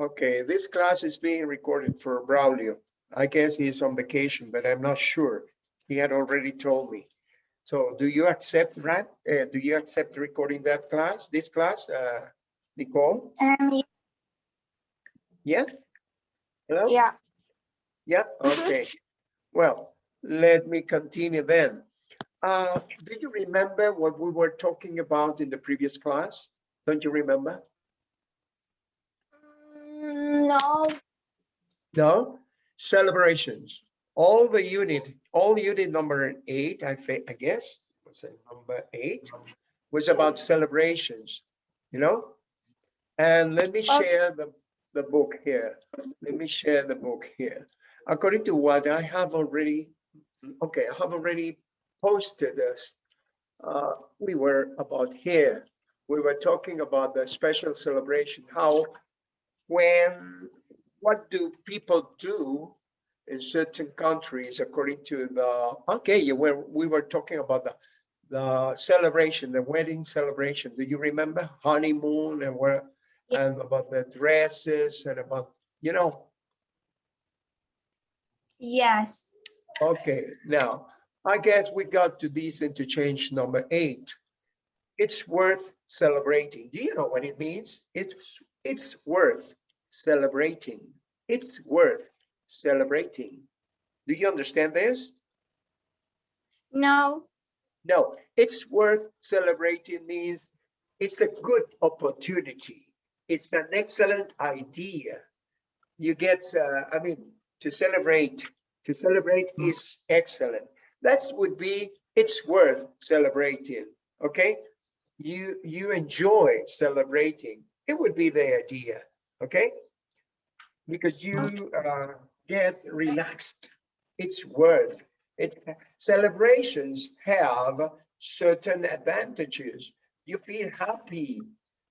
Okay, this class is being recorded for Braulio. I guess he's on vacation, but I'm not sure. He had already told me. So do you accept, right? Uh, do you accept recording that class, this class, uh, Nicole? Um, Yeah? Hello? yeah, Yeah, Mhm. okay. Well, let me continue then. Uh, do you remember what we were talking about in the previous class? Don't you remember? No, No? Celebrations. All the unit, all unit number eight, I think, I guess, was it number eight? Was about celebrations, you know? And let me share the, the book here. Let me share the book here. According to what I have already, okay, I have already posted this. Uh, we were about here. We were talking about the special celebration, how when, what do people do in certain countries according to the, okay, you were, we were talking about the, the celebration, the wedding celebration. Do you remember honeymoon and where, Yeah. and about the dresses and about, you know, yes, Okay, now, I guess we got to this interchange number eight. It's worth celebrating. Do you know what it means? It's, it's worth celebrating. It's worth celebrating. Do you understand this? no, No, it's worth celebrating means it's a good opportunity. It's an excellent idea. You get, uh, I mean, to celebrate, to celebrate is excellent. That would be, it's worth celebrating, okay? You, you enjoy celebrating. It would be the idea, okay? Because you uh, get relaxed. It's worth it. Celebrations have certain advantages. You feel happy,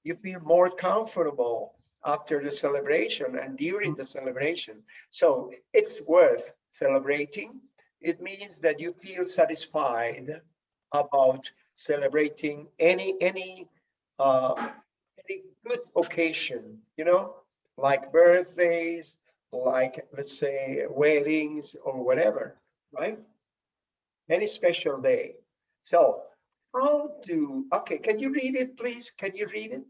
you feel more comfortable after the celebration and during the celebration. So it's worth celebrating. It means that you feel satisfied about celebrating any any uh, good occasion, you know, like birthdays, like let's say weddings or whatever, right? Any special day. So how do, okay, can you read it, please? Can you read it?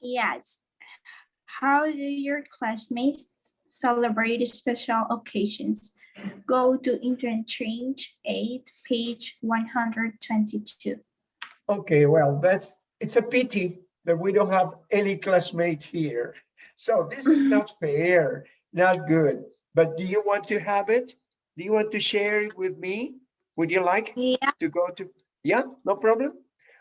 yes. How do your classmates celebrate special occasions? Go to interchange eight, page one hundred twenty-two. Okay, well, that's, it's a pity that we don't have any classmate here. So this is not fair, not good. But do you want to have it? Do you want to share it with me? Would you like Yeah, to go to, yeah, no problem?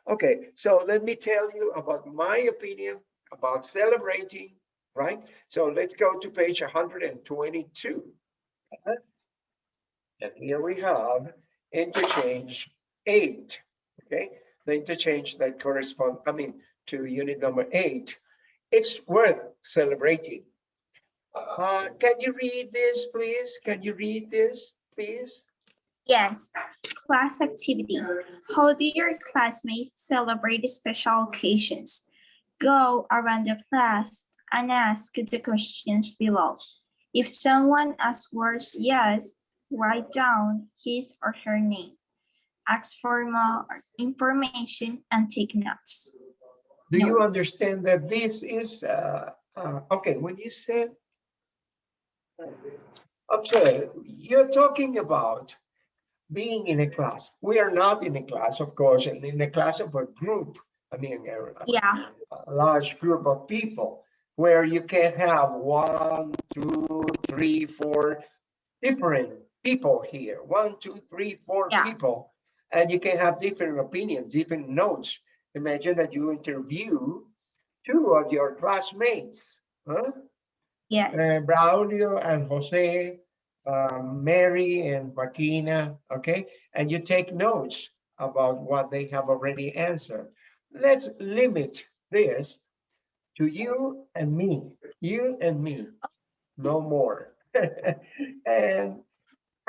Okay, so let me tell you about my opinion about celebrating, right? So let's go to page 122. And here we have interchange eight, okay? The interchange that correspond, I mean, to unit number eight. It's worth celebrating. Uh, can you read this, please? Can you read this, please? yes. Class activity. How do your classmates celebrate special occasions? Go around the class and ask the questions below. If someone asks words yes, write down his or her name. Ask for more information and take notes. Do you Notes. understand that this is, uh, uh, okay, when you said, okay, you're talking about being in a class. We are not in a class, of course, and in a class of a group, I mean, a- Yeah, a large group of people where you can have one, two, three, four different people here. One, two, three, four people. And you can have different opinions, different notes. Imagine that you interview two of your classmates, huh? yes, Uh, Braulio and Jose, um, Mary and Joaquina, okay? And you take notes about what they have already answered. Let's limit this to you and me, you and me, no more. And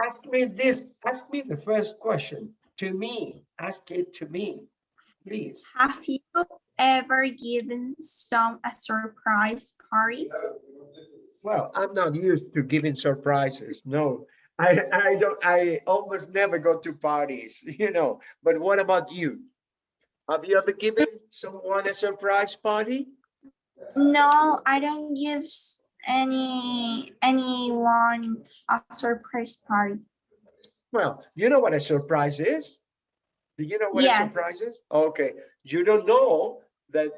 ask me this, ask me the first question to me, ask it to me, please. Have you ever given some a surprise party? Well, I'm not used to giving surprises. No, I, I don't, I almost never go to parties, you know, but what about you? Have you ever given someone a surprise party? No, I don't give any anyone a surprise party. Well, you know what a surprise is? Do you know what a surprise is? Okay, you don't know that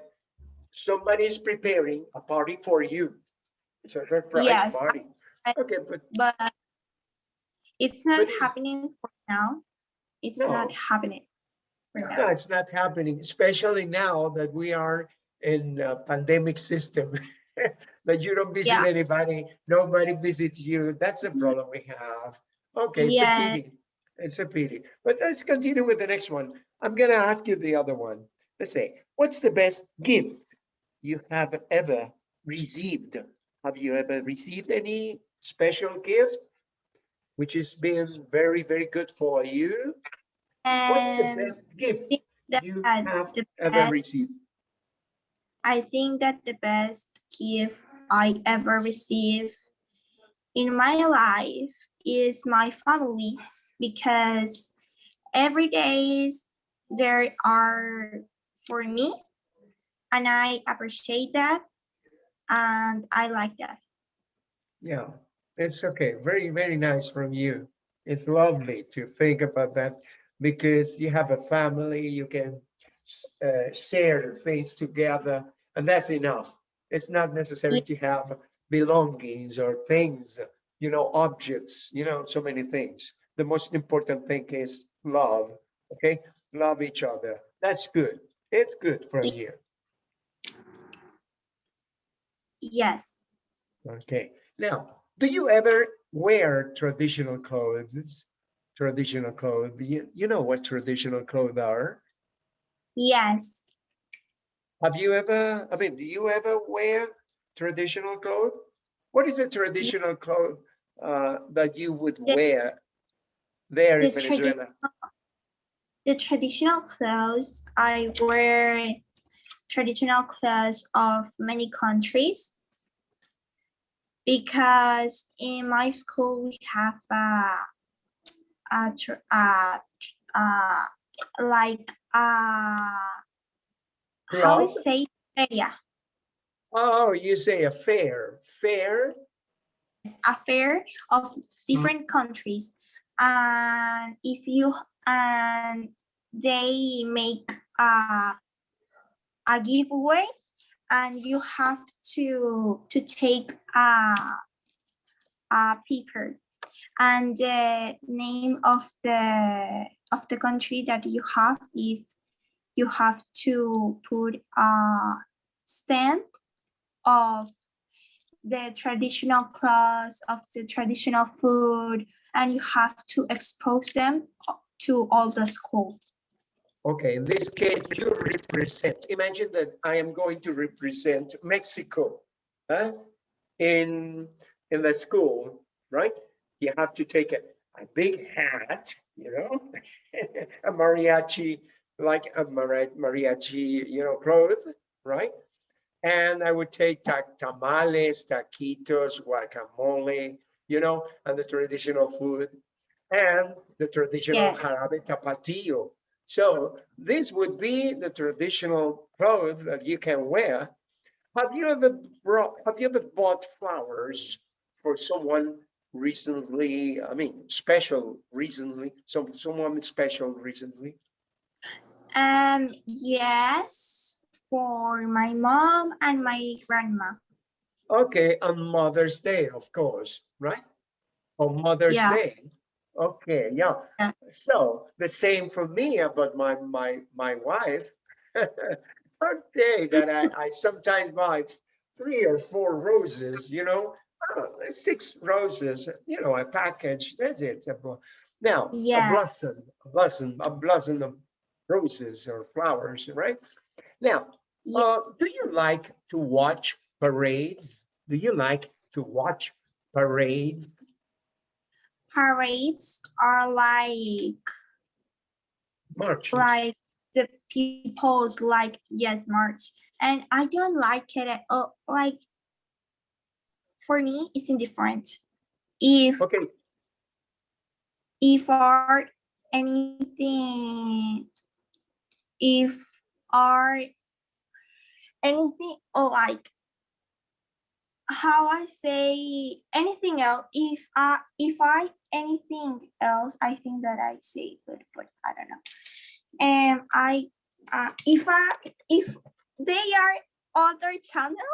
somebody is preparing a party for you. It's a surprise Yes, party. I- Okay, but but it's not But it's- happening for now. It's not happening. now. No, it's not happening, especially now that we are in a pandemic system. That you don't visit Yeah. anybody, nobody visits you. That's the mm-hmm. problem we have. Okay, Yeah. pity. It's a pity. But let's continue with the next one. I'm gonna ask you the other one. Let's say, what's the best gift you have ever received? Have you ever received any special gift? Which has been very, very good for you? What's the um, best gift that you have ever received? I think that the best gift I ever received in my life is my family because every days there are for me and I appreciate that and I like that. Yeah, it's okay. Very, very nice from you. It's lovely to think about that because you have a family, you can uh, share things together, and that's enough. It's not necessary to have belongings or things, you know, objects, you know, so many things. The most important thing is love, okay? Love each other. That's good. It's good from you. Yes, Okay, now, do you ever wear traditional clothes? Traditional clothes, you, you know what traditional clothes are? yes, Have you ever, I mean, do you ever wear traditional clothes? What is a traditional cloth uh, that you would wear there the tradi- Venezuela? the traditional clothes I wear traditional clothes of many countries because in my school we have a, a, a, uh, like a how Club? say area Oh, you say a fair, fair? a fair of different countries and if you and they make a a giveaway and you have to to take a a paper. And the name of the of the country that you have if you have to put a stand of the traditional clothes of the traditional food and you have to expose them to all the school Okay, in this case, you represent, imagine that I am going to represent Mexico huh? in, in the school, right? You have to take a, a big hat, you know, a mariachi, like a mari- mariachi, you know, cloth, right? And I would take ta- tamales, taquitos, guacamole, you know, and the traditional food and the traditional Yes. jarabe tapatio. So this would be the traditional clothes that you can wear. Have you ever brought, have you ever bought flowers for someone recently? I mean, special recently, some, someone special recently? um yes for my mom and my grandma Okay, on Mother's Day, of course, right? On Mother's Yeah. Day. Okay, yeah. Yeah. So the same for me about my my my wife. Okay, that I I sometimes buy three or four roses, you know, uh, six roses, you know, a package. That's it. a Now, a Yeah. blossom, a blossom, a blossom of roses or flowers, right? Now, Yeah. uh, do you like to watch parades? Do you like to watch parades? parades are like march. like the people's like yes march and i don't like it at all like for me, it's indifferent. If Okay, if are anything if are anything or like how I say anything else if I if I anything else I think that I say good but I don't know and I uh, if I if they are other channel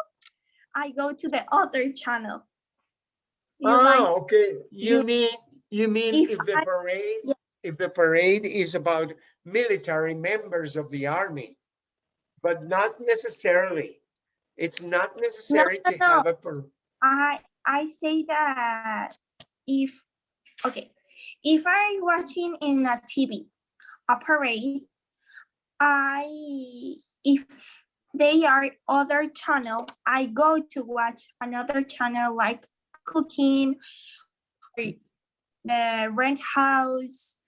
I go to the other channel You like- oh, okay, you you- mean, you mean if if the I- parade, Yeah. if the parade is about military members of the army, but not necessarily. It's not necessary no, to no. have a, par- I I say that if okay, if I watching in a TV a parade, I if they are other channel, I go to watch another channel like cooking, or the rent house,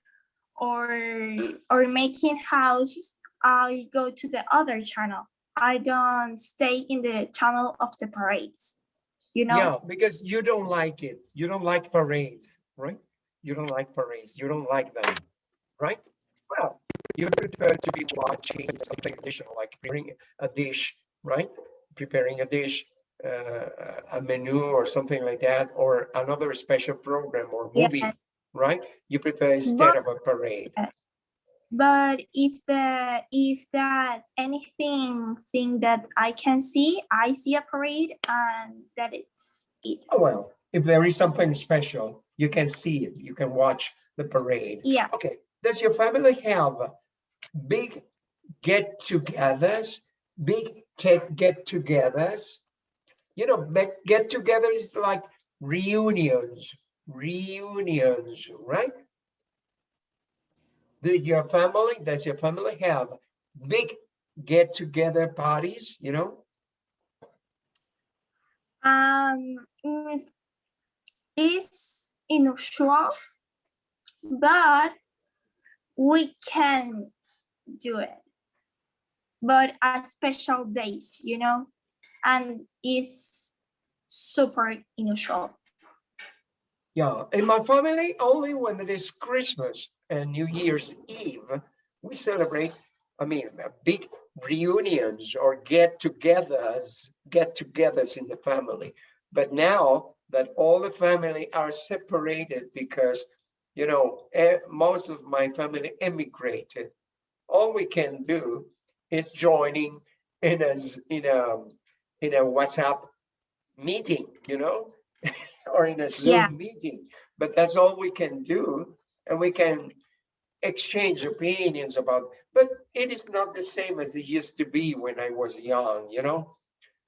or or making house. I go to the other channel. I don't stay in the channel of the parades. You know. yeah, because you don't like it. You don't like parades, right? You don't like parades. You don't like them, right? Well, you prefer to be watching something additional, like preparing a dish, right? Preparing a dish, uh, a menu or something like that, or another special program or movie, Yeah. right? You prefer instead of a parade. But if the if that anything thing that I can see, I see a parade and that it's it. Oh, well, if there is something special, you can see it. You can watch the parade. Yeah. Okay, does your family have big get-togethers, big tech get-togethers? You know, get-togethers is like reunions, reunions, right? Do your family, does your family have big get-together parties, you know? Um, mm, it's unusual, but we can do it. But at special days, you know, and it's super unusual. Yeah, in my family, only when it is Christmas and New Year's Eve, we celebrate, I mean, big reunions or get-togethers, get-togethers in the family. But now that all the family are separated because, you know, most of my family emigrated, all we can do is joining in a, in a, in a WhatsApp meeting, you know? or in a Yeah. Zoom meeting, but that's all we can do. And we can exchange opinions about, but it is not the same as it used to be when I was young, you know?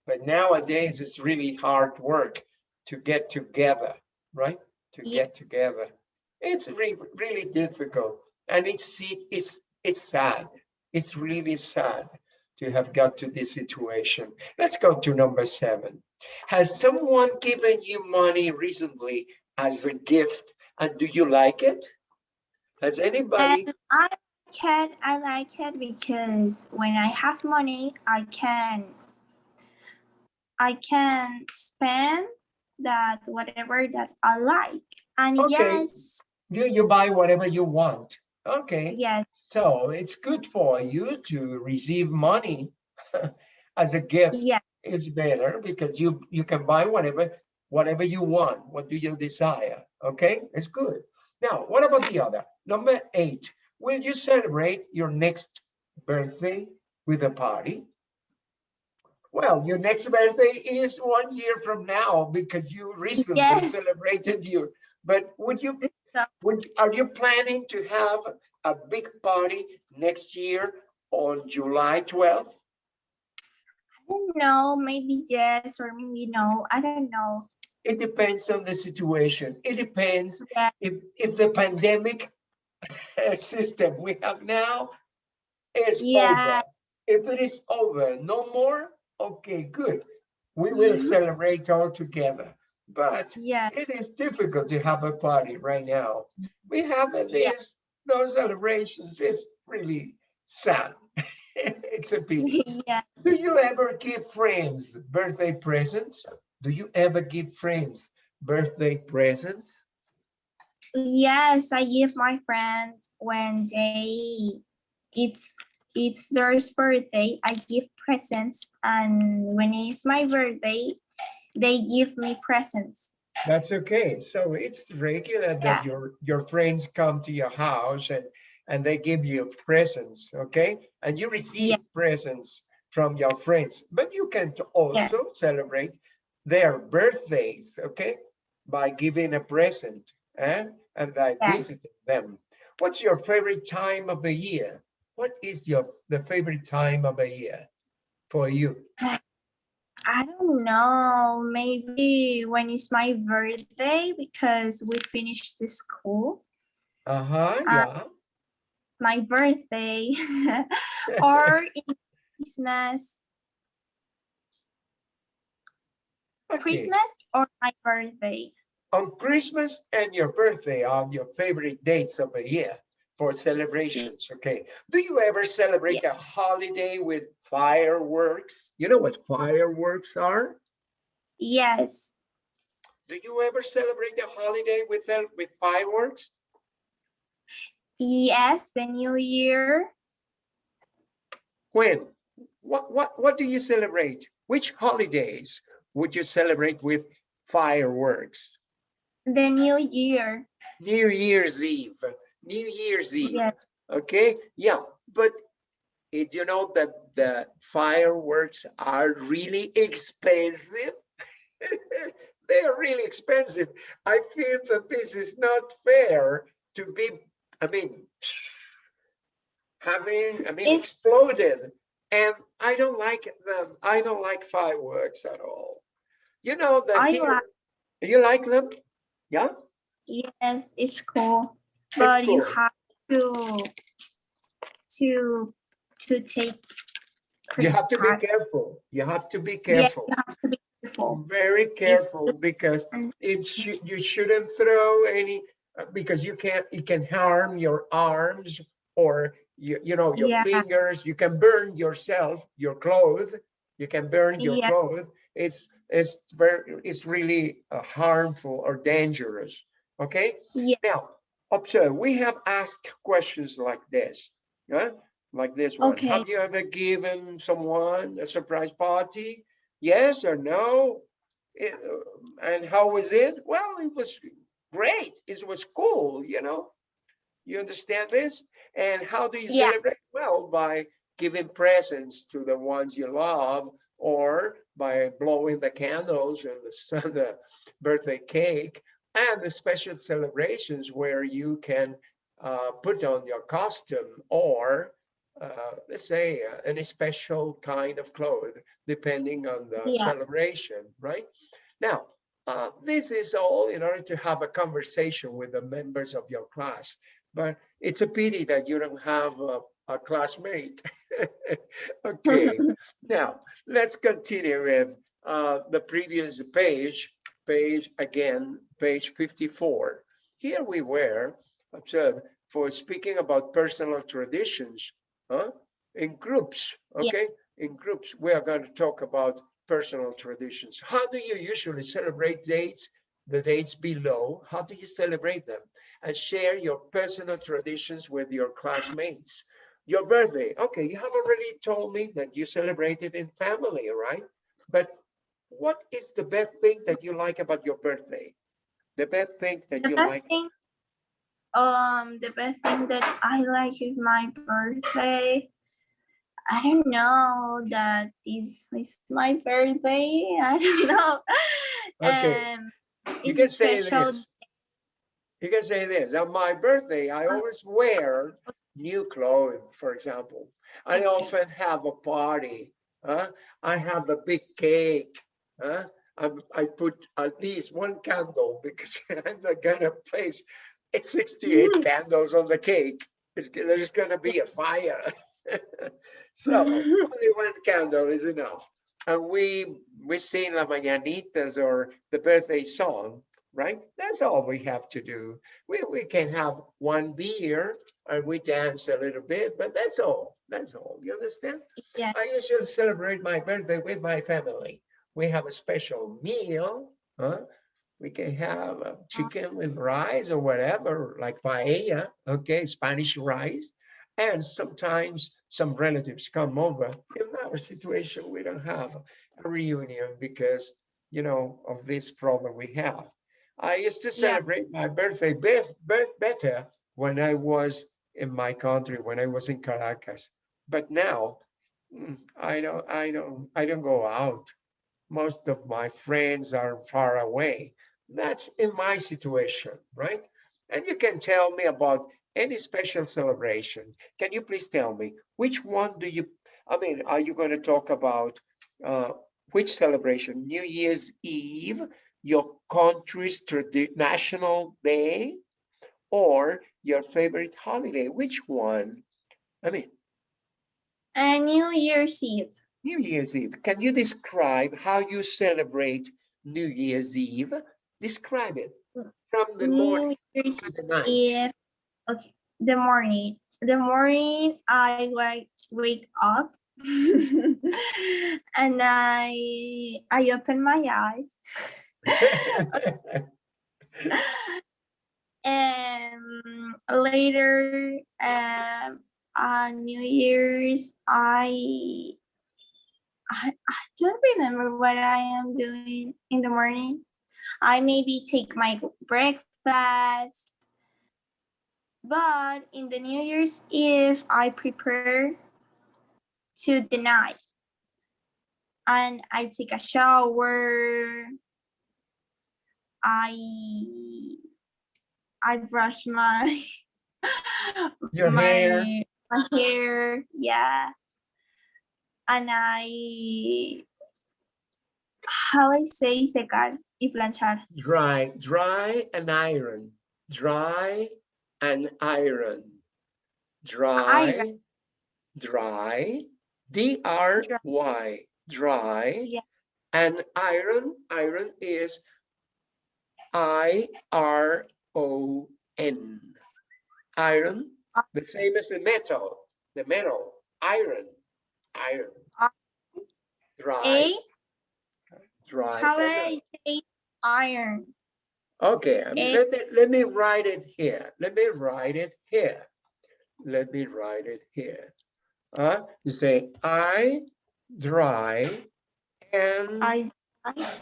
But nowadays it's really hard work to get together, right? To Yeah. get together. It's really, really difficult. And it's, it's, it's sad. It's really sad to have got to this situation. Let's go to number seven. Has someone given you money recently as a gift and do you like it? Has anybody? And I can I like it because when I have money, I can I can spend that whatever that I like. And Okay. yes, You, you buy whatever you want. Okay, yes, so it's good for you to receive money as a gift. yeah, It's better because you, you can buy whatever, whatever you want. What do you desire? Okay, it's good. Now, what about the other? Number eight, will you celebrate your next birthday with a party? Well, your next birthday is one year from now because you recently Yes. celebrated your, but would you, would, are you planning to have a big party next year on July 12th? Know, maybe yes or maybe no. I don't know. It depends on the situation. It depends Yeah. if, if the pandemic system we have now is Yeah. over. If it is over, no more, okay, good. We will Mhm. celebrate all together. But Yeah, it is difficult to have a party right now. We have at least no celebrations. It's really sad. It's a pity. yes. Do you ever give friends birthday presents? Do you ever give friends birthday presents? Yes, I give my friends when they it's it's their birthday, I give presents, and when it's my birthday, they give me presents. That's okay. So it's regular that Yeah. your, your friends come to your house and, and they give you presents, okay? And you receive presents from your friends, but you can also celebrate their birthdays, okay? By giving a present eh? and by Yes. visiting them. What's your favorite time of the year? What is your, the favorite time of the year for you? I don't know, maybe when it's my birthday because we finished the school, Uh-huh, Uh, yeah. My birthday, or in Christmas, Okay. Christmas or my birthday. on Christmas and your birthday are your favorite dates of the year for celebrations, okay? Do you ever celebrate a holiday with fireworks? You know what fireworks are? Yes, Do you ever celebrate a holiday with them with fireworks? Yes, the new year, When? What what what do you celebrate? Which holidays would you celebrate with fireworks? the new year, New Year's Eve, New Year's Eve. yes, Okay, yeah, but eh, it, you know that the fireworks are really expensive. They are really expensive. I feel that this is not fair to be, I mean, having, I mean, It- exploded. And I don't like them. I don't like fireworks at all. You know that I like- you like them? Yeah? yes, it's cool, but you cool. have to, to, to take. You have to be careful. You have to be careful. Yeah, you have to be careful. Very careful because Mm. it you shouldn't throw any, because you can't, it can harm your arms or you, you know, your Yeah. fingers, you can burn yourself, your clothes, you can burn your Yeah. clothes. It's, it's very, it's really uh, harmful or dangerous, okay? Yeah. Now, observe, we have asked questions like this, yeah? Like this one. Okay. Have you ever given someone a surprise party? Yes or no? It, uh, and how was it? Well, it was great. It was cool, you know? You understand this? And how do you Yeah. celebrate? Well, by giving presents to the ones you love or by blowing the candles and the sun, the birthday cake and the special celebrations where you can uh, put on your costume or uh, let's say uh, any special kind of clothes depending on the Yeah. celebration, right? Now, uh, this is all in order to have a conversation with the members of your class, but it's a pity that you don't have a, a classmate. okay, now let's continue with uh, the previous page, page again, page 54. Here we were, observe, for speaking about personal traditions, huh? In groups, Yeah. okay? In groups, we are going to talk about personal traditions. How do you usually celebrate dates? The dates below, how do you celebrate them? And share your personal traditions with your classmates. Your birthday, okay, you have already told me that you celebrate it in family, right? But what is the best thing that you like about your birthday? The best thing that The you best like? thing, um, the best thing that I like is my birthday. I don't know that this is my birthday. I don't know. Okay, Um, You can say special. this. You can say this, on my birthday, I Uh, always wear new clothes, for example. I often have a party, huh? I have a big cake, huh? I, I put at least one candle because I'm not gonna place it's 68 Mm. candles on the cake. It's, there's gonna be a fire. So only one candle is enough. And we, we sing La Mañanitas or the birthday song, right? That's all we have to do. We, we can have one beer and we dance a little bit, but that's all. That's all. You understand? Yeah. I usually celebrate my birthday with my family. we have a special meal, huh? We can have a chicken with rice or whatever, like paella, okay, Spanish rice. And sometimes some relatives come over. In our situation, we don't have a reunion because, you know, of this problem we have. I used to celebrate my birthday best, bet- better when I was in my country, when I was in Caracas. But now, mm, I don't, I don't, I don't go out. Most of my friends are far away. That's in my situation, right? And you can tell me about any special celebration. Can you please tell me which one do you, I mean, are you going to talk about uh, which celebration? New Year's Eve, your country's national day, or your favorite holiday? Which one? I mean, And New Year's Eve. New Year's Eve. Can you describe how you celebrate New Year's Eve? Describe it from the morning Year's to the night. Eve. Okay. The morning. The morning I like wake up and I I open my eyes and later um on New Year's I I, I don't remember what I am doing in the morning. I maybe take my breakfast. But in the New Year's Eve, I prepare to the night. And I take a shower. I I brush my Your my, hair. my hair, yeah. And I how I say secar y planchar. Dry, dry and iron, dry and iron. Dry, dry, D R Y, dry. Yeah. And iron, iron is I R O N. Iron, the same as the metal, the metal, iron, iron. Dry, dry. how and I say iron. Okay, um, A- let me, let me write it here. Let me write it here. Let me write it here. Uh, you say I dry and, I I-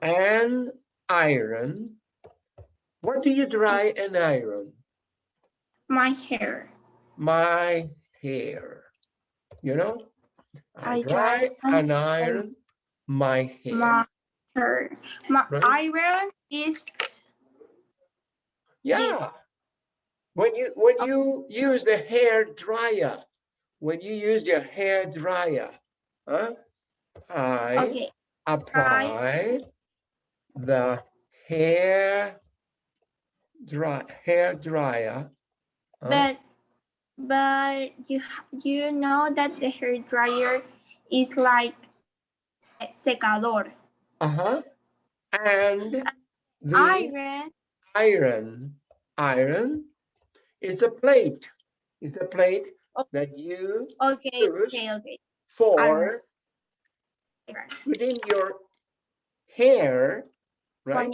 and iron. What do you dry and iron? my hair. My hair. You know? I I dry dry and and iron my hair. My hair. My Right. iron is Yeah. When you when you use the hair dryer, when you use your hair dryer, huh? I okay. apply the hair dry hair dryer. huh? But but you you know that the hair dryer is like secador. Uh-huh. And the Iron iron, iron is a plate. It's a plate Oh. that you okay Yes. okay okay. for Iron. putting your hair, right?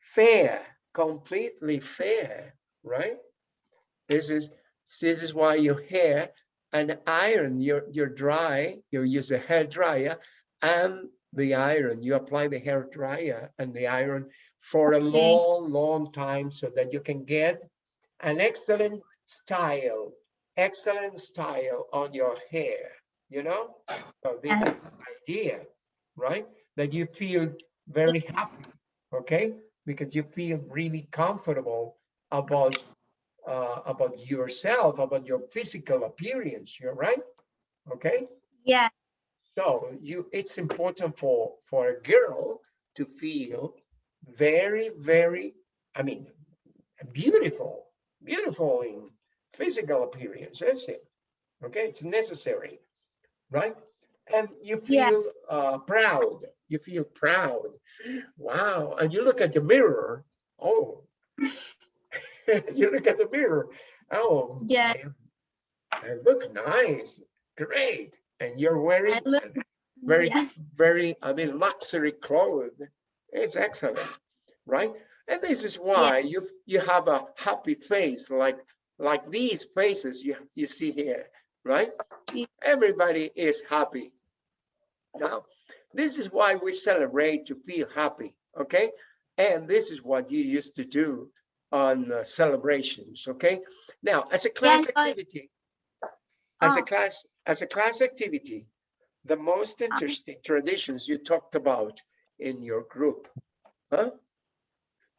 Fair, completely fair, right? This is this is why your hair and iron, you're you're dry, you use a hair dryer and the iron, you apply the hair dryer and the iron for a Okay. long, long time so that you can get an excellent style, excellent style on your hair, you know? So this is Yes. the idea, right? That you feel very Yes. happy, okay? Because you feel really comfortable about uh, about yourself, about your physical appearance, you're right? Okay? Yeah. So you, it's important for, for a girl to feel very, very, I mean, beautiful, beautiful in physical appearance, that's it. Okay, it's necessary, right? And you Yeah. feel uh, proud, you feel proud. Wow, and you look at the mirror, oh. You look at the mirror, oh. Yeah. I- I look nice, great, and you're wearing very, Yes. very, I mean, luxury clothes. It's excellent, right? And this is why you, you have a happy face like, like these faces you, you see here, right? Yes. Everybody is happy. Now, this is why we celebrate to feel happy, okay? And this is what you used to do on uh, celebrations, okay? Now, as a class activity, as a Oh. class, as a class activity, the most uh-huh. interesting traditions you talked about in your group, huh?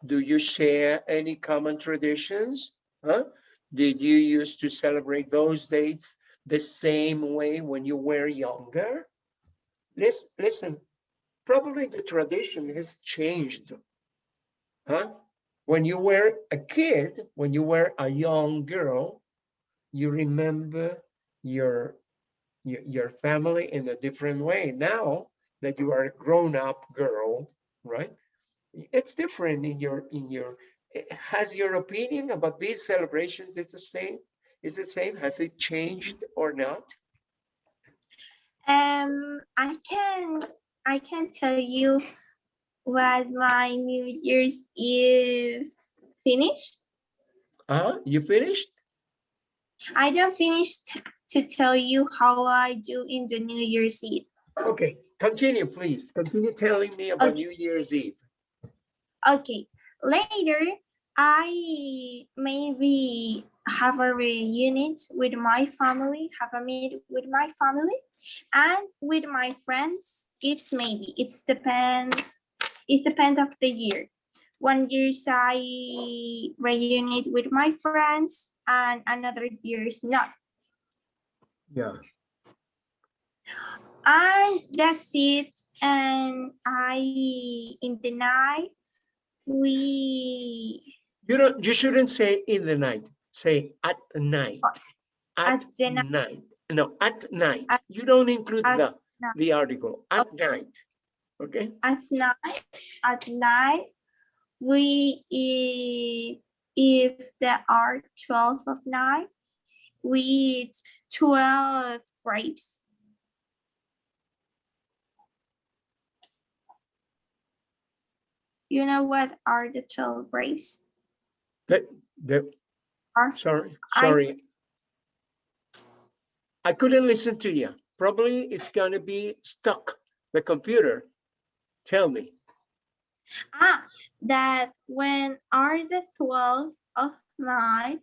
Do you share any common traditions? Huh? Did you used to celebrate those dates the same way when you were younger? Listen, listen, probably the tradition has changed. Huh? When you were a kid, when you were a young girl, you remember your, your, family in a different way. Now that you are a grown-up girl, right? It's different in your, in your, has your opinion about these celebrations is the same? Is it same? Has it changed or not? Um, I can I can tell you what my New Year's Eve finished. Uh, you finished? I don't finish to tell you how I do in the New Year's Eve. Okay, continue, please. Continue telling me about Okay. New Year's Eve. Okay, later I maybe have a reunion with my family, have a meet with my family, and with my friends. It's maybe it's depend. It's depend of the year. One years I reunite with my friends, and another years not. Yeah. And that's it. And I in the night we You don't, you shouldn't say in the night, say at night. At at the ni- night, no, at night. At- You don't include the, night. the article, at Okay. night. Okay, at night at night we eat if there are 12 of night we eat 12 grapes you know what are the 12 grapes the, the, Are- sorry, I- sorry. I couldn't listen to you. Probably it's gonna be stuck, the computer. Tell me. ah that when are the 12 of night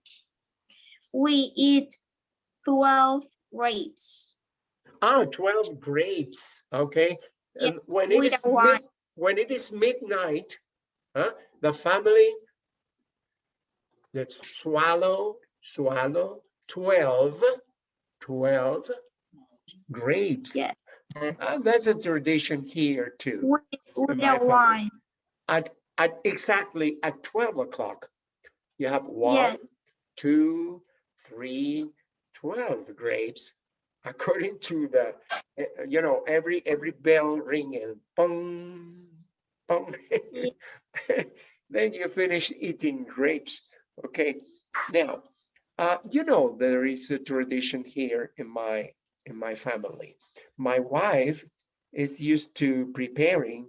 we eat 12 grapes Ah, 12 grapes, okay. Yeah, And when it is, mid- when it is midnight, huh, the family that swallow, swallow 12, 12 grapes. Yeah. Ah, that's a tradition here too. with, wine At, at exactly at 12 o'clock, you have Yeah. one, two, three, 12 grapes. According to the, eh, you know, every, every bell ringing, pong, pong. Then you finish eating grapes, okay? Now, uh, you know, there is a tradition here in my, in my family. My wife is used to preparing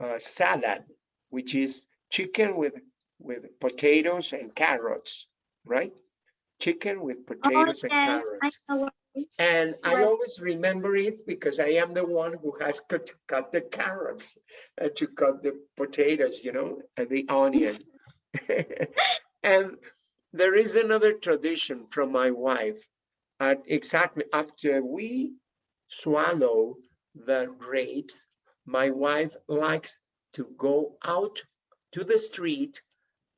uh, salad, which is chicken with, with potatoes and carrots, right? Chicken with Oh, potatoes and yes, I carrots. And I always remember it because I am the one who has cut, to cut the carrots and to cut the potatoes, you know, and the onion. And there is another tradition from my wife. And exactly after we swallow the grapes, my wife likes to go out to the street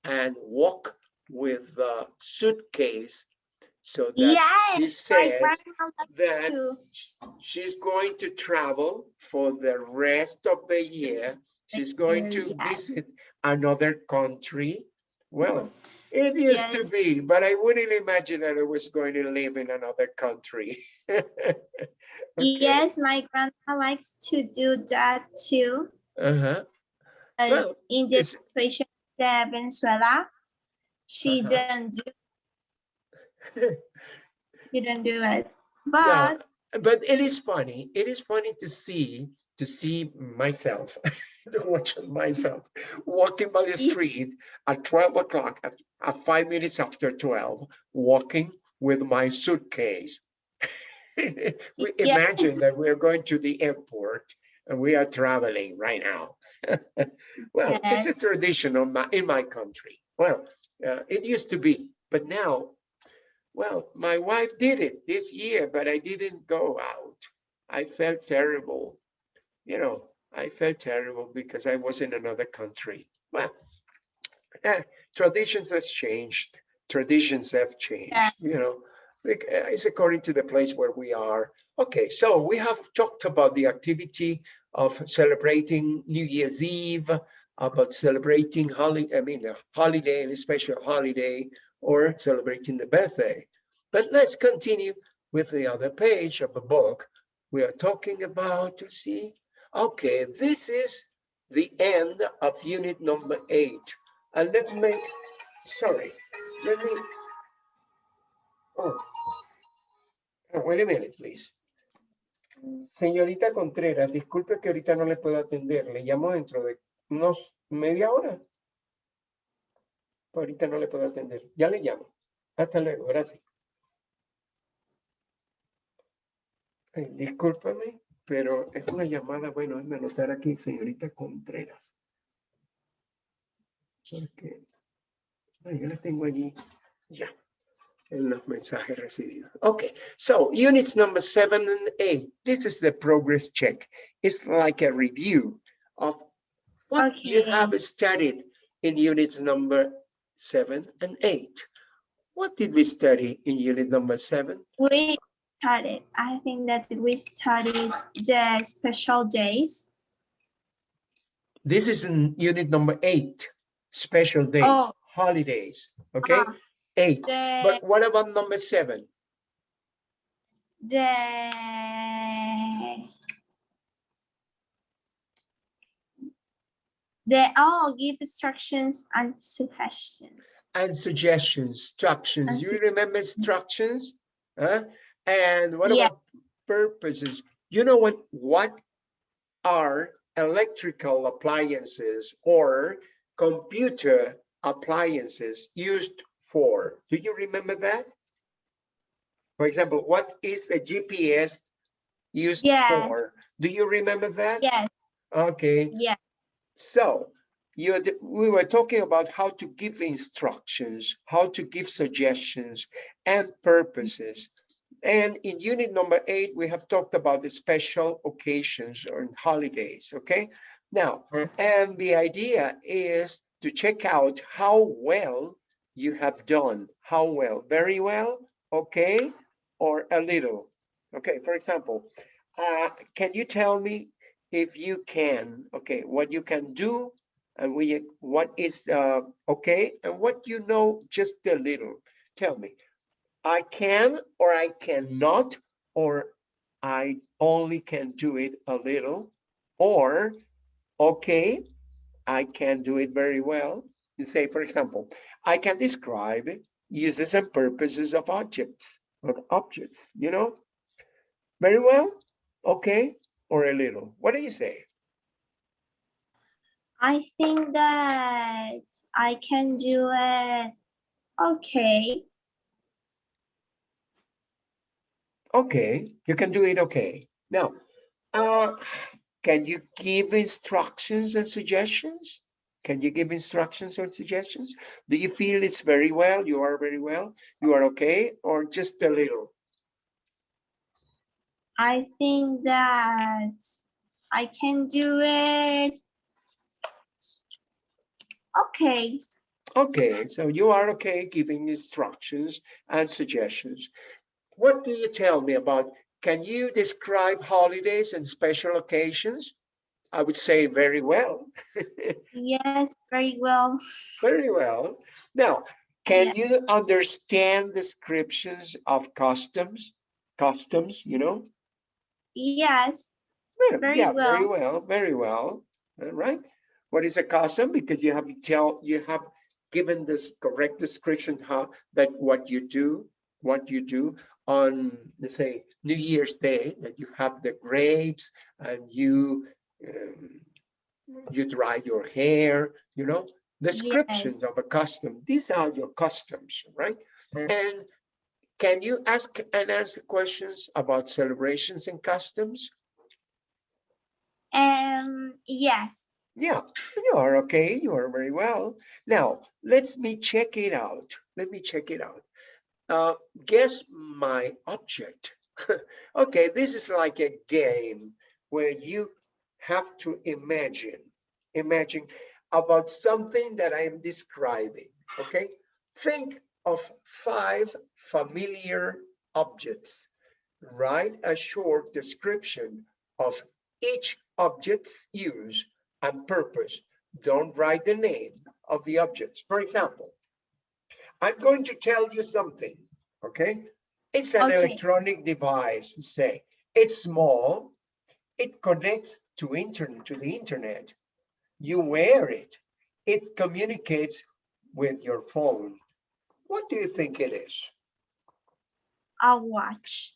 and walk with the suitcase so that she Yes, my says that to. she's going to travel for the rest of the year. She's going to yes. visit another country. Well, it used to be, but I wouldn't imagine that I was going to live in another country. Okay, Yes, my grandma likes to do that too. Uh-huh. Uh, Well, in the situation Venezuela, she Uh-huh. didn't do, she didn't do it. But but it is funny. It is funny to see to see myself, to watch myself walking by the street at 12 o'clock, at, at five minutes after 12, walking with my suitcase. we imagine that we're going to the airport and we are traveling right now. well, it's a tradition on my, in my country. Well, uh, it used to be, but now, well, my wife did it this year, but I didn't go out. I felt terrible. You know, I felt terrible because I was in another country. Well, eh, traditions has changed. Traditions have changed, you know. eh, It's according to the place where we are. Okay, so we have talked about the activity of celebrating New Year's Eve, about celebrating holiday, I mean, a holiday, and a special holiday, or celebrating the birthday. But let's continue with the other page of the book. We are talking about, to see, okay, this is the end of unit number eight. And let me, sorry, let me, oh, Oh, wait a minute, please. Señorita Contreras, disculpe que ahorita no le puedo atender. Le llamo dentro de unos media hora. Ahorita no le puedo atender. Ya le llamo. Hasta luego, gracias. Ay, discúlpame, pero es una llamada, bueno, déjame anotar aquí, señorita Contreras. Porque, ay, yo la tengo allí, ya, en los mensajes recibidos. Okay, so units number seven and eight, this is the progress check. It's like a review what you have studied in units number seven and eight. What did we study in unit number seven? We studied, I think that we studied the special days. This is in unit number eight, special days, Oh. holidays, okay? Uh, Eight, The, but what about number seven? the, the, all give instructions and suggestions. And suggestions, instructions, And you remember instructions? Huh? And what Yeah. about purposes? You know what, what are electrical appliances or computer appliances used for? Do you remember that? For example, what is the GPS used Yes. for? Do you remember that? Yes, Okay. yes, So you, we were talking about how to give instructions, how to give suggestions and purposes. And in unit number eight, we have talked about the special occasions or holidays, okay? Now, and the idea is to check out how well you have done. How well? Very well, okay, or a little. Okay, for example, uh, can you tell me if you can, okay, what you can do and we, what is uh, okay and what you know just a little. Tell me, I can or I cannot, or I only can do it a little, or okay, I can do it very well. You say, for example, I can describe uses and purposes of objects, of objects, you know? Very well, okay, or a little. What do you say? I think that I can do it. Okay, Okay, you can do it okay. Now, uh, can you give instructions and suggestions? Can you give instructions or suggestions? Do you feel it's very well? You are very well? You are okay? Or just a little? I think that I can do it. Okay, Okay, so you are okay giving instructions and suggestions. What do you tell me about, can you describe holidays and special occasions? I would say very well. yes, very well. Very well. Now, can you understand descriptions of customs? Customs, you know? Yes, Yeah, Very yeah, Very well. well, very well. All right. What is a custom? Because you have to tell, you have given this correct description how, that what you do, what you do. on, let's say, New Year's Day, that you have the grapes and you, um, you dry your hair, you know, descriptions Yes. of a custom. These are your customs, right? And can you ask and answer questions about celebrations and customs? Um, yes. Yeah, you are okay. You are very well. Now, let me check it out. Let me check it out. Uh, guess my object. okay, this is like a game where you have to imagine, imagine about something that I am describing. Okay, think of five familiar objects. Write a short description of each object's use and purpose. Don't write the name of the objects. For example, I'm going to tell you something, okay? It's an Okay. electronic device, say. It's small. It connects to internet, to the internet. You wear it. It communicates with your phone. What do you think it is? A watch.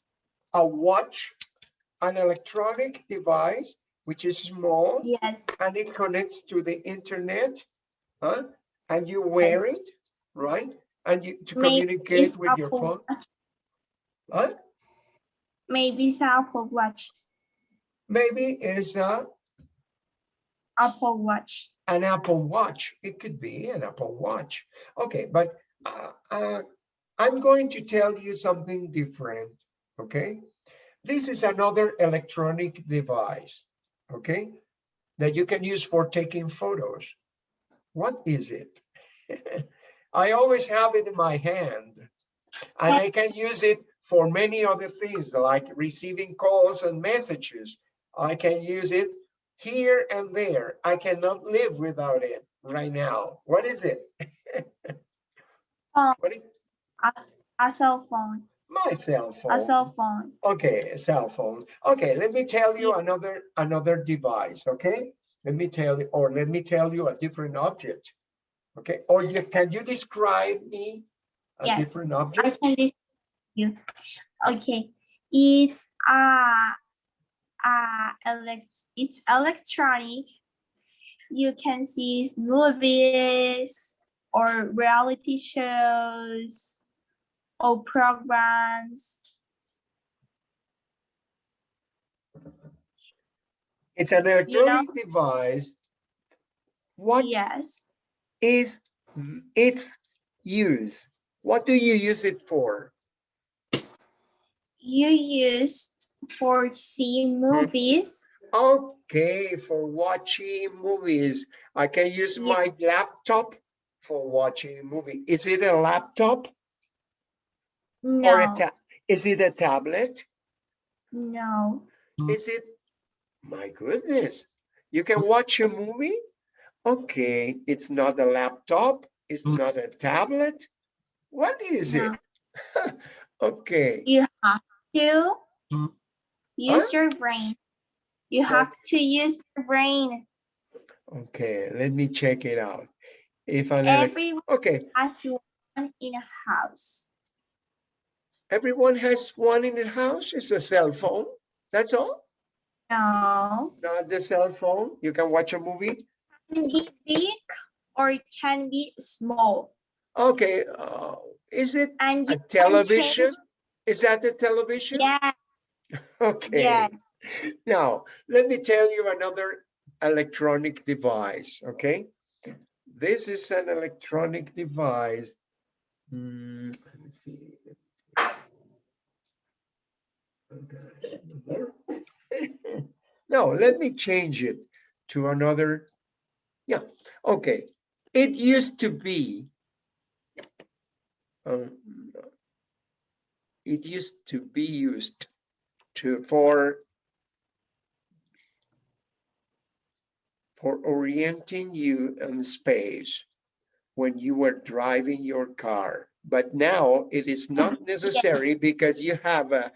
A watch, an electronic device, which is small Yes. and it connects to the internet, huh? And you wear Yes. it, right? And you to Maybe communicate with your phone, Watch. huh? Maybe it's Apple Watch. Maybe it's a, Apple Watch. an Apple Watch. It could be an Apple Watch. Okay, but uh, uh, I'm going to tell you something different, okay? This is another electronic device, okay? That you can use for taking photos. What is it? I always have it in my hand and I can use it for many other things like receiving calls and messages. I can use it here and there. I cannot live without it right now. What is it? Um, What is A cell phone. my cell phone? A cell phone. Okay, a cell phone. Okay, let me tell you another another device, okay? Let me tell you, or let me tell you a different object. Okay, or you can you describe me a Yes, different I object? can this you. Okay. It's uh uh elect it's electronic. You can see movies or reality shows or programs. It's an know- electronic device. What Yes. is its use? What do you use it for? You used for seeing movies. Okay, for watching movies. I can use Yeah. my laptop for watching a movie. Is it a laptop No, ta- is it a tablet? no. Is it? My goodness, you can watch a movie? Okay, it's not a laptop, it's not a tablet. What is it? Okay, You have to Mm. use Huh? your brain. You have to use your brain. okay, let me check it out. If an, elec- Everyone okay, has one in a house. Everyone has one in the house, it's a cell phone, that's all? No, Not the cell phone, you can watch a movie? can be big or it can be small. Okay, uh, is it And a television? Is that the television? Yes, Okay. yes. Now, let me tell you another electronic device, okay? This is an electronic device. Hmm, let me see. No, let me change it to another. Yeah, okay. It used to be. um, It used to be used to, for for orienting you in space when you were driving your car. But now it is not necessary because you have a,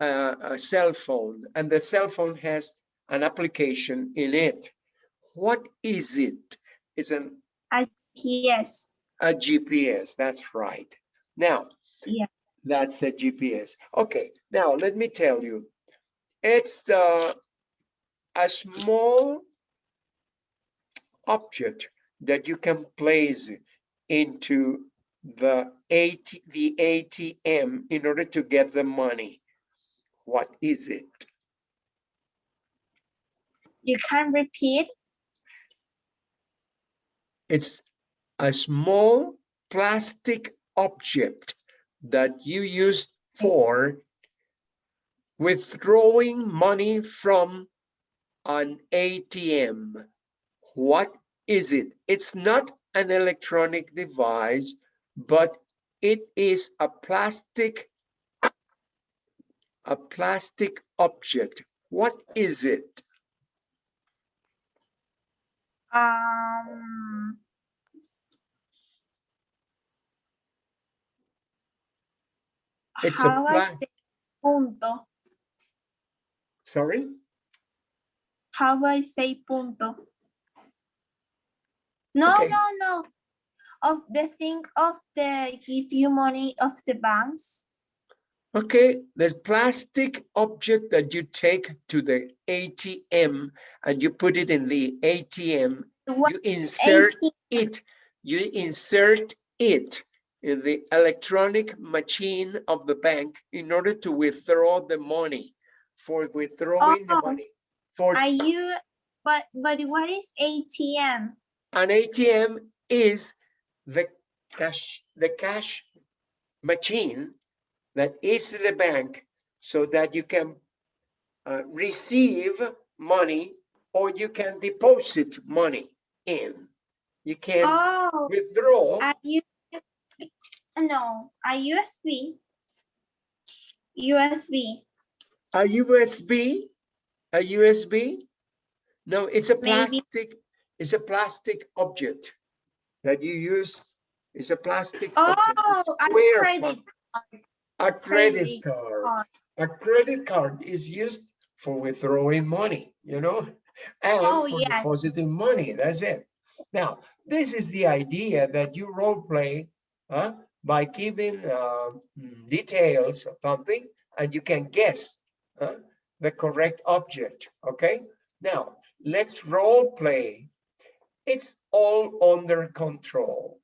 a, a cell phone and the cell phone has an application in it. What is it? It's an, Yes, a GPS, that's right. Now, Yeah. That's the GPS. Okay, now let me tell you. It's uh, a small object that you can place into the AT, the ATM in order to get the money. What is it? You can repeat. It's a small plastic object that you use for withdrawing money from an ATM. What is it? It's not an electronic device, but it is a plastic a plastic object. What is it? Um, It's a how I say punto? Sorry? How I say punto? No, Okay. no, no. Of the thing of the give you money of the banks. Okay, there's plastic object that you take to the ATM and you put it in the ATM. What You insert ATM? it, you insert it in the electronic machine of the bank in order to withdraw the money for withdrawing the Oh, money. For Are you, but, but what is ATM? an ATM is the cash, the cash machine that is the bank so that you can uh, receive money or you can deposit money in. You can Oh, withdraw. a USB, no, a USB. USB. A USB, a USB? No, it's a Maybe. plastic, it's a plastic object that you use. is a plastic. Oh, a credit. A credit card. card. A credit card is used for withdrawing money, you know? And Oh, for yeah. depositing money, that's it. Now, this is the idea that you role play huh, by giving uh, details of something and you can guess huh, the correct object, okay? Now, let's role play. It's all under control.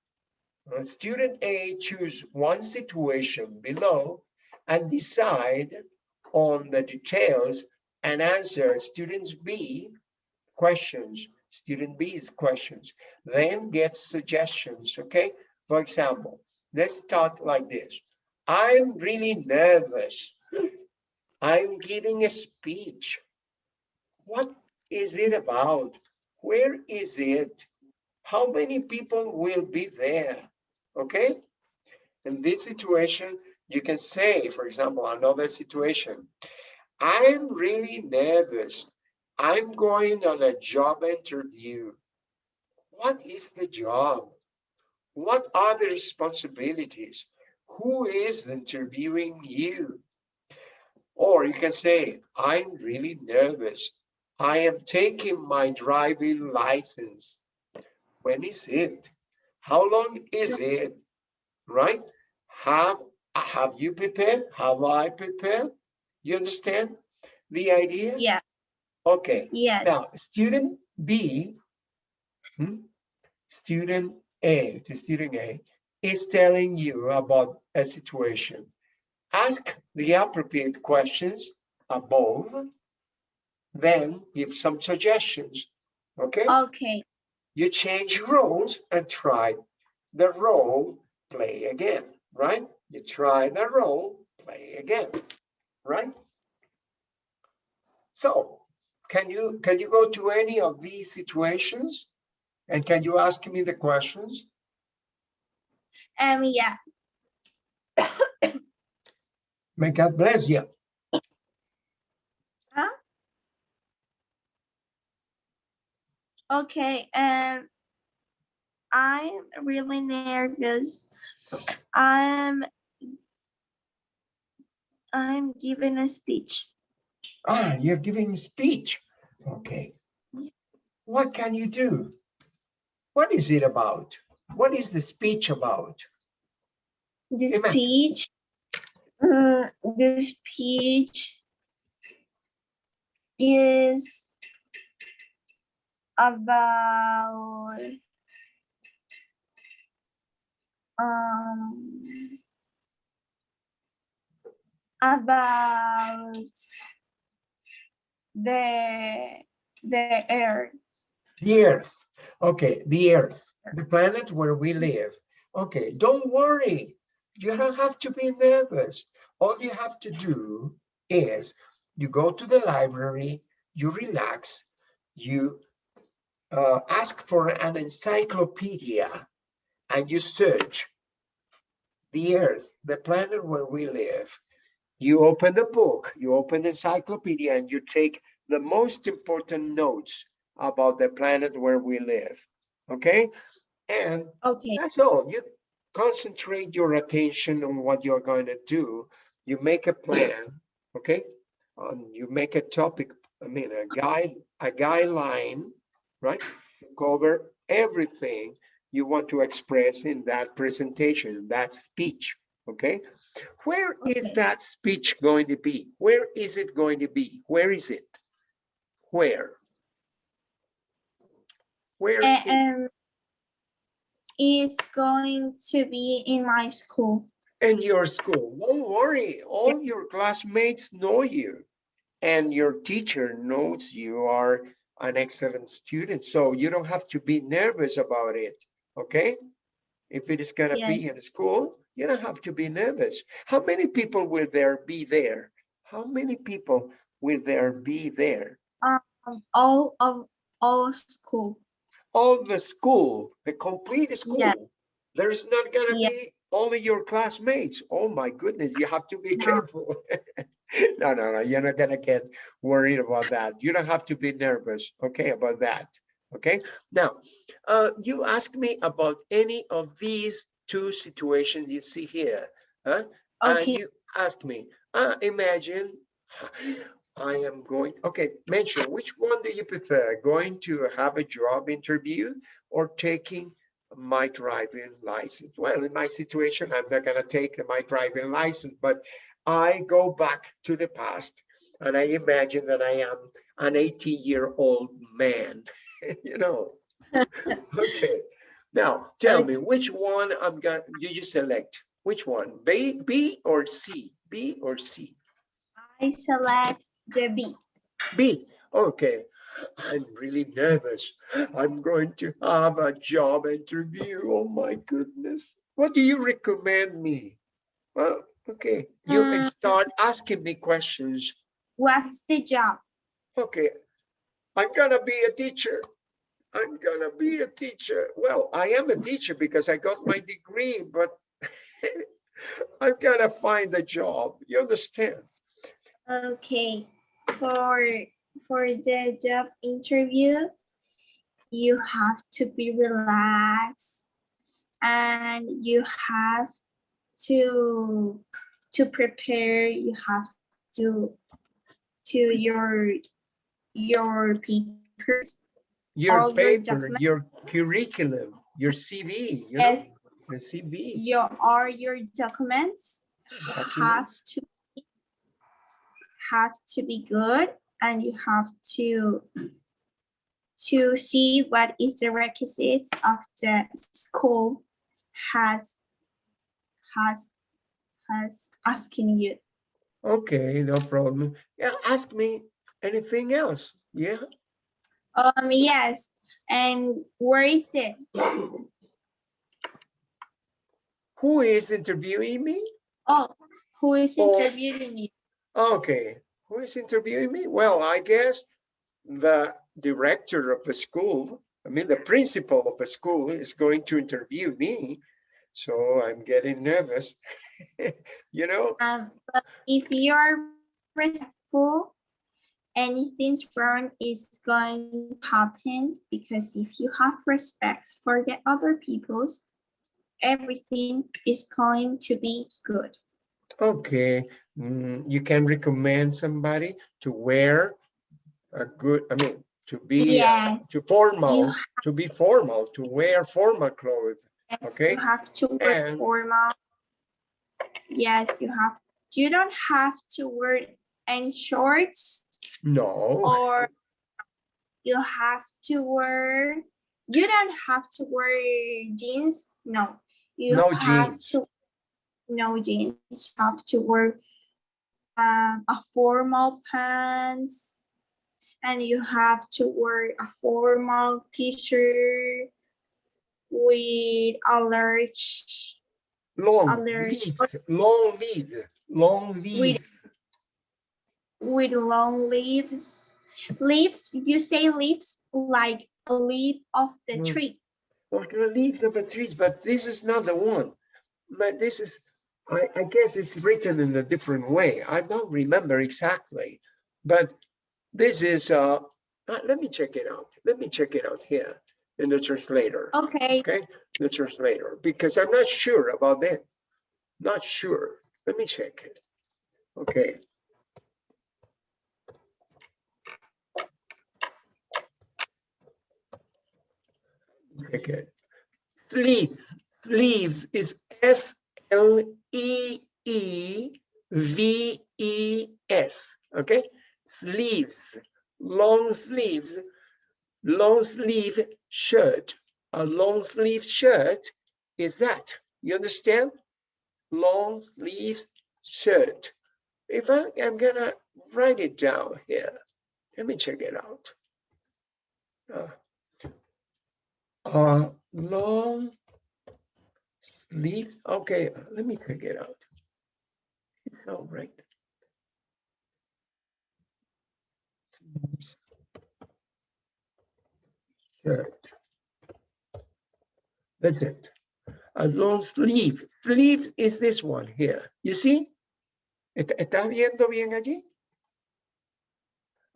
Uh, Student A choose one situation below and decide on the details and answer students B questions, student B's questions, then get suggestions, okay? For example, let's start like this. I'm really nervous. I'm giving a speech. What is it about? Where is it? How many people will be there? Okay? In this situation, you can say, for example, another situation. I'm really nervous. I'm going on a job interview. What is the job? What are the responsibilities? Who is interviewing you? Or you can say, I'm really nervous. I am taking my driving license. When is it? How long is it? Right? Have, have you prepared? Have I prepared? You understand the idea? Yeah, Okay, yeah. now student B, hmm, student A, to student A, is telling you about a situation. Ask the appropriate questions above, then give some suggestions, okay? Okay, You change roles and try the role, play again, right? You try the role, play again, right? So, can you, can you go to any of these situations? And can you ask me the questions? um, yeah. May God bless you. Okay, um, I'm really nervous. I'm, I'm giving a speech. Ah, you're giving a speech. Okay. What can you do? What is it about? What is the speech about? The Imagine. speech, the speech is about um about the the air The Earth. Okay, the Earth, the planet where we live. Okay, don't worry. You don't have to be nervous. All you have to do is you go to the library, you relax, you uh, ask for an encyclopedia and you search the Earth, the planet where we live. You open the book, you open the encyclopedia and you take the most important notes about the planet where we live. Okay? And okay that's all. You concentrate your attention on what you're going to do. You make a plan, okay? Um, you make a topic, I mean, a guide, a guideline, right? Cover everything you want to express in that presentation, that speech, okay? Where is Okay. that speech going to be? Where is it going to be? Where is it? Where? Where is- and is going to be in my school in your school. Don't worry, all your classmates know you and your teacher knows you are an excellent student. So you don't have to be nervous about it, okay? If it is gonna be in school, you don't have to be nervous. How many people will there be there? How many people will there be there? um, all of all school All the school, the complete school. Yeah. There's not gonna Yeah. be only your classmates. Oh my goodness, you have to be No. careful. No, no, no, you're not gonna get worried about that. You don't have to be nervous, okay, about that. Okay, now, uh, you ask me about any of these two situations you see here, huh? Okay. And you ask me, uh, imagine I am going, okay, mention which one do you prefer? Going to have a job interview or taking my driving license? Well, in my situation, I'm not gonna take my driving license, but I go back to the past and I imagine that I am an 80-year-old man, you know? Okay, now tell me which one I'm gonna, you you select, which one? B, B or C? B or C? I select the B B, okay. I'm really nervous. I'm going to have a job interview. Oh my goodness. What do you recommend me? Well, okay, you can Mm. start asking me questions. what's the job Okay, I'm gonna be a teacher. I'm gonna be a teacher. Well, I am a teacher because I got my degree, but I'm gonna find a job. You understand? okay for for the job interview you have to be relaxed and you have to to prepare you have to to your your papers Your All your paper, your curriculum, your CV, you know, yes the CV. your all your documents have documents. to have to be good and you have to to see what is the requisites of the school has has has asking you Okay, no problem. Yeah, ask me anything else. Yeah, um yes and where is it who is interviewing me? oh who is Oh. interviewing you Okay, who is interviewing me? Well, I guess the director of the school, I mean, the principal of the school is going to interview me. So I'm getting nervous, you know? um but if you're respectful anything's wrong is going to happen because if you have respect for the other people's everything is going to be good Okay, mm, you can recommend somebody to wear a good, I mean, to be, uh, yes to you, formal, to be formal, to wear formal clothes. Yes, okay, you have to wear and- formal yes you have you don't have to wear any shorts No, or you have to wear you don't have to wear jeans. No. You No have jeans. to no jeans. You have to wear um, a formal pants. And you have to wear a formal t-shirt with a large long Others- leaves, long leaves, long leaves. with long leaves leaves you say leaves like a leaf of the Mm. tree Like the leaves of a trees, but this is not the one. But this is, I, I guess it's written in a different way. I don't remember exactly. But this is, uh, uh, let me check it out. Let me check it out here in the translator. okay Okay, the translator, because I'm not sure about that. Not sure. Let me check it. Okay. Check it. Sleeves, sleeves, it's S L E E V E S, okay? Sleeves, long sleeves, long sleeve shirt. A long sleeve shirt is that, you understand? Long sleeve shirt. If I am gonna write it down here, let me check it out. Uh, long sleeve, okay, let me check it out. All right. Shirt. That's. A long sleeve. Sleeve is this one here. You see? ¿Está está viendo bien allí?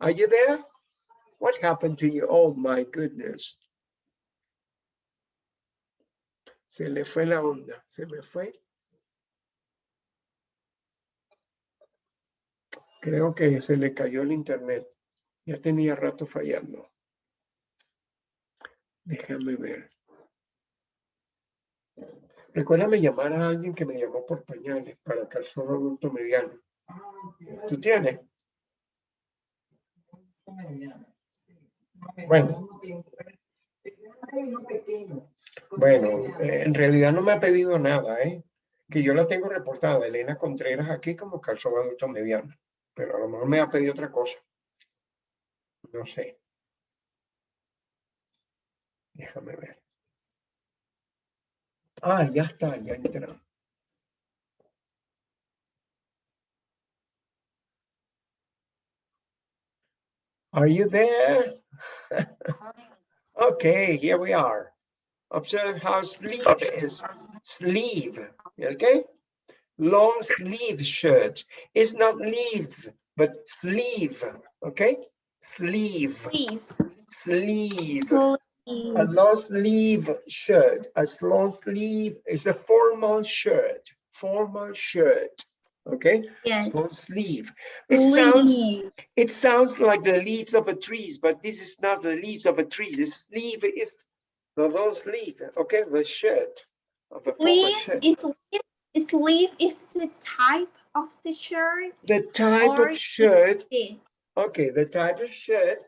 Are you there? What happened to you? Oh my goodness. Se le fue la onda, se me fue. Creo que se le cayó el internet. Ya tenía rato fallando. Déjame ver. Recuérdame llamar a alguien que me llamó por pañales para calzón adulto mediano. ¿Tú tienes? Bueno. Bueno, eh, en realidad no me ha pedido nada, ¿eh? Que yo la tengo reportada, Elena Contreras, aquí como calzón adulto mediano. Pero a lo mejor me ha pedido otra cosa. No sé. Déjame ver. Ah, ya está, ya entró. Are you there? Okay, here we are. Observe how sleeve is sleeve, okay? Long sleeve shirt. It's not leaves, but sleeve, okay? Sleeve, sleeve sleeve. sleeve A mm. long sleeve shirt, a long sleeve is a formal shirt, formal shirt, okay? yes. Long sleeve. It sounds, it sounds like the leaves of a trees, but this is not the leaves of a tree. The sleeve is the long sleeve, okay, the shirt of a sleeve shirt. is sleeve is the type of the shirt? The type of shirt, okay, the type of shirt,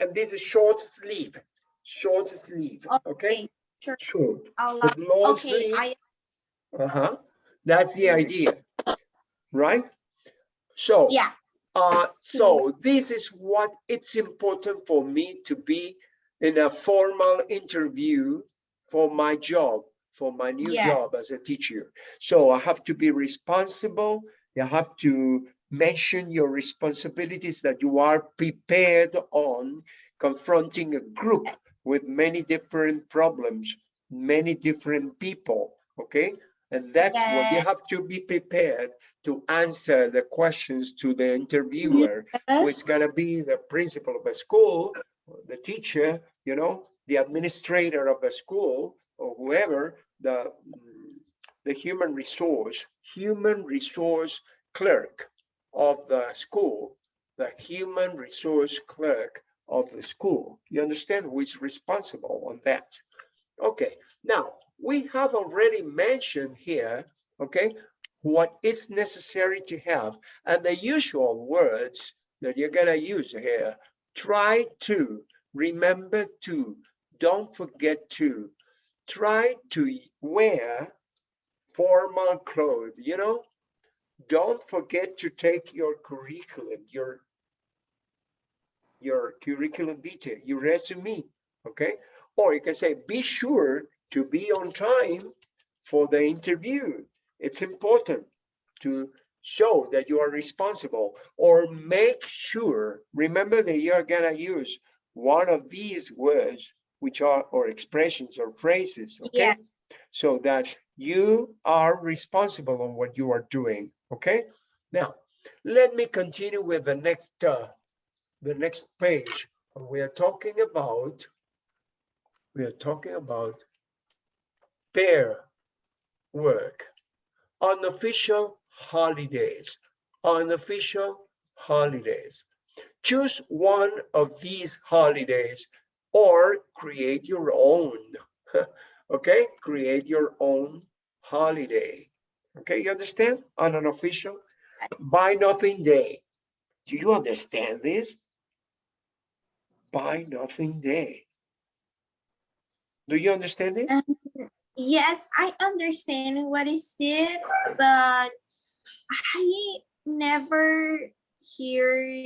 and this is short sleeve, short sleeve, okay? okay sure Short, I'll long okay sleeve. i Uh-huh, that's the idea, right? So, yeah uh, So- so this is what it's important for me to be in a formal interview for my job, for my new Yes. job as a teacher. So I have to be responsible. You have to mention your responsibilities that you are prepared on confronting a group with many different problems, many different people, okay? And that's what you have to be prepared to answer the questions to the interviewer, who is gonna be the principal of a school, the teacher, you know, the administrator of a school, or whoever, the, the human resource, human resource clerk of the school, the human resource clerk of the school. You understand who is responsible on that? Okay, now, we have already mentioned here, okay, what is necessary to have and the usual words that you're gonna use here. Try to, remember to, don't forget to. Try to wear formal clothes, you know? Don't forget to take your curriculum, your your curriculum vitae, your resume, okay? Or you can say, be sure to be on time for the interview. It's important to show that you are responsible or make sure, remember that you're gonna use one of these words, which are, or expressions or phrases, okay? Yeah. So that you are responsible on what you are doing, okay? Now, let me continue with the next, uh, the next page. We are talking about, we are talking about pair work, unofficial holidays, unofficial holidays. Choose one of these holidays or create your own. Okay, create your own holiday. Okay, you understand? On an official buy nothing day. Do you understand this? Buy nothing day. Do you understand it? Um, Yes, I understand what is it, but I never hear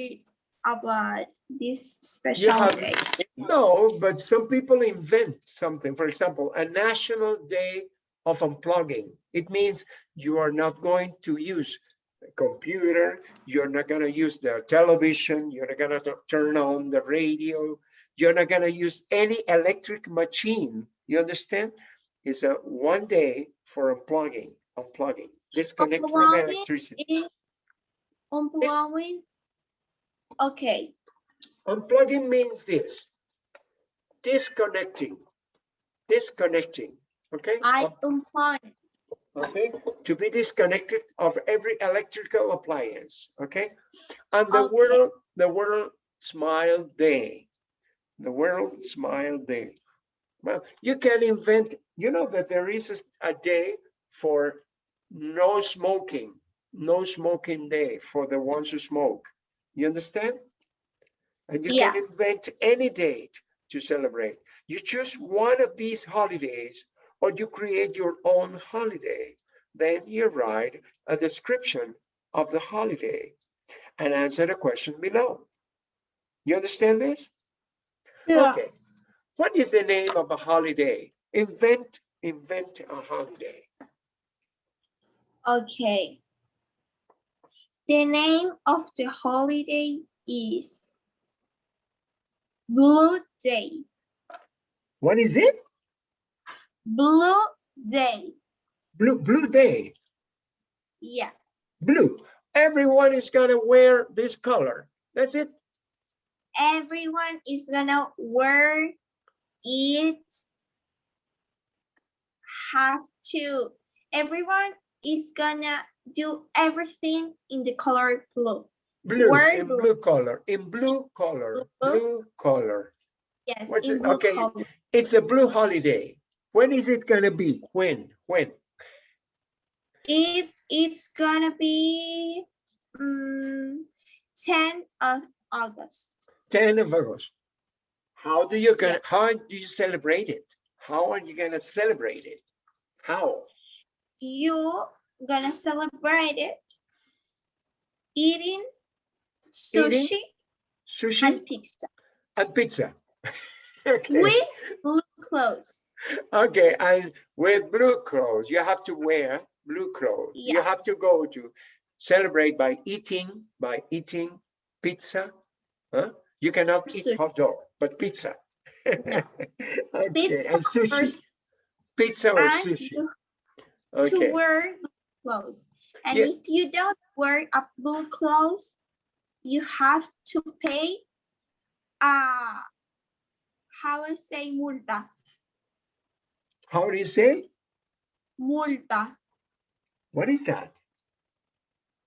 about this special day. No, but some people invent something. For example, a national day of unplugging. It means you are not going to use a computer, you're not gonna use the television, you're not gonna turn on the radio, you're not gonna use any electric machine. You understand? It's a one day for unplugging, unplugging, disconnect from Unplugging electricity. Unplugging? Okay, Unplugging means this. Disconnecting, disconnecting, okay? I unplug. okay, to be disconnected of every electrical appliance, okay? And the Okay. world, the world smile day, the world smile day. Well, you can invent, you know that there is a- a day for no smoking, no smoking day for the ones who smoke. You understand? And you Yeah. can invent any date to celebrate. You choose one of these holidays or you create your own holiday. Then you write a description of the holiday and answer the question below. You understand this? Yeah. Okay. What is the name of a holiday? Invent, invent a holiday. Okay. The name of the holiday is Blue Day. What is it? Blue Day. Blue, blue day, Yeah. blue. Everyone is gonna wear this color. That's it. Everyone is gonna wear it. Have to. Everyone is gonna do everything in the color blue. Blue, in blue? blue color, in blue color, blue. blue color. Yes. What's in it? blue Okay. color. It's a blue holiday. When is it gonna be? When? When? It it's gonna be um, 10 of August. 10 of August. How do you gonna, how do you celebrate it? How are you gonna celebrate it? How? You gonna celebrate it eating Eating? sushi Sushi and pizza and pizza. Okay, with blue clothes. Okay, and with blue clothes, you have to wear blue clothes. You have to go to celebrate by eating, by eating pizza. Huh? You cannot eat hot dog, but pizza. No. Okay, Pizza and or sushi, s- pizza or sushi. you Okay. to wear blue clothes. And Yeah. if you don't wear a blue clothes, you have to pay uh how I say multa. How do you say? Multa. What is that?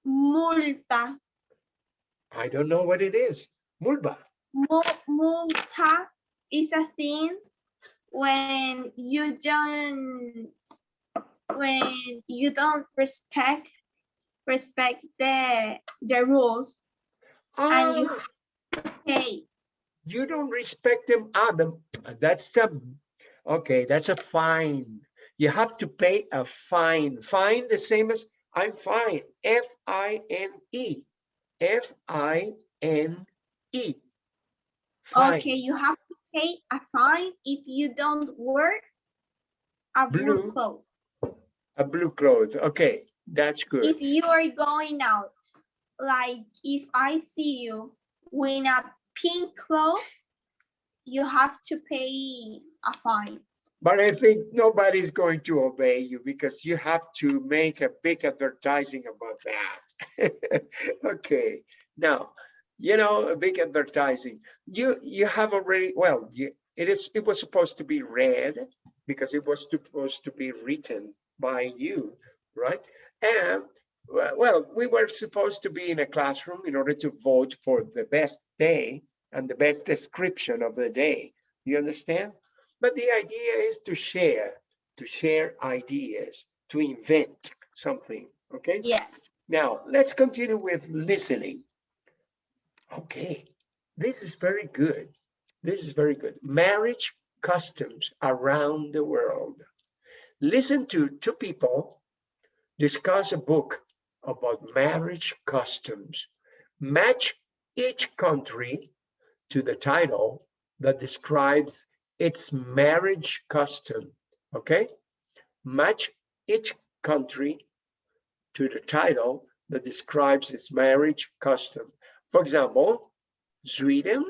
Multa. I don't know what it is. Mulba. Multa is a thing when you don't when you don't respect respect the the rules and you Ah, pay. you don't respect them. Adam. that's the, okay, that's a fine. You have to pay a fine. Fine, the same as I'm fine. F I N E. F I N E. Okay, you have to pay a fine if you don't wear a blue Blue. clothes. A blue cloth. Okay, that's good. If you are going out, like if I see you with a pink cloth, you have to pay a fine. But I think nobody's going to obey you because you have to make a big advertising about that. okay, now, you know, a big advertising. You you have already well, you, it is it was supposed to be read because it was supposed to be written by you, right? And well, well, we were supposed to be in a classroom in order to vote for the best day and the best description of the day. You understand? But the idea is to share, to share ideas, to invent something, okay? Yeah. Now, let's continue with listening. Okay, this is very good. This is very good. Marriage customs around the world. Listen to two people discuss a book about marriage customs. Match each country to the title that describes its marriage custom. Okay? Match each country to the title that describes its marriage custom. For example, Sweden,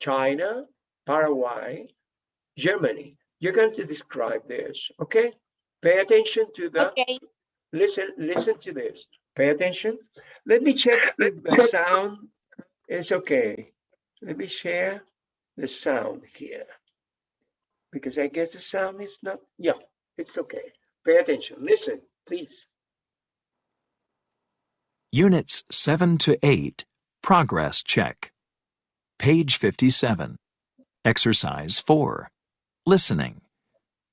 China, Paraguay, Germany. You're going to describe this, okay? Pay attention to the Okay. listen listen to this pay attention let me check if the sound is okay let me share the sound here because i guess the sound is not yeah it's okay pay attention listen please Units 7 to 8, Progress Check. Page 57. Exercise 4. Listening.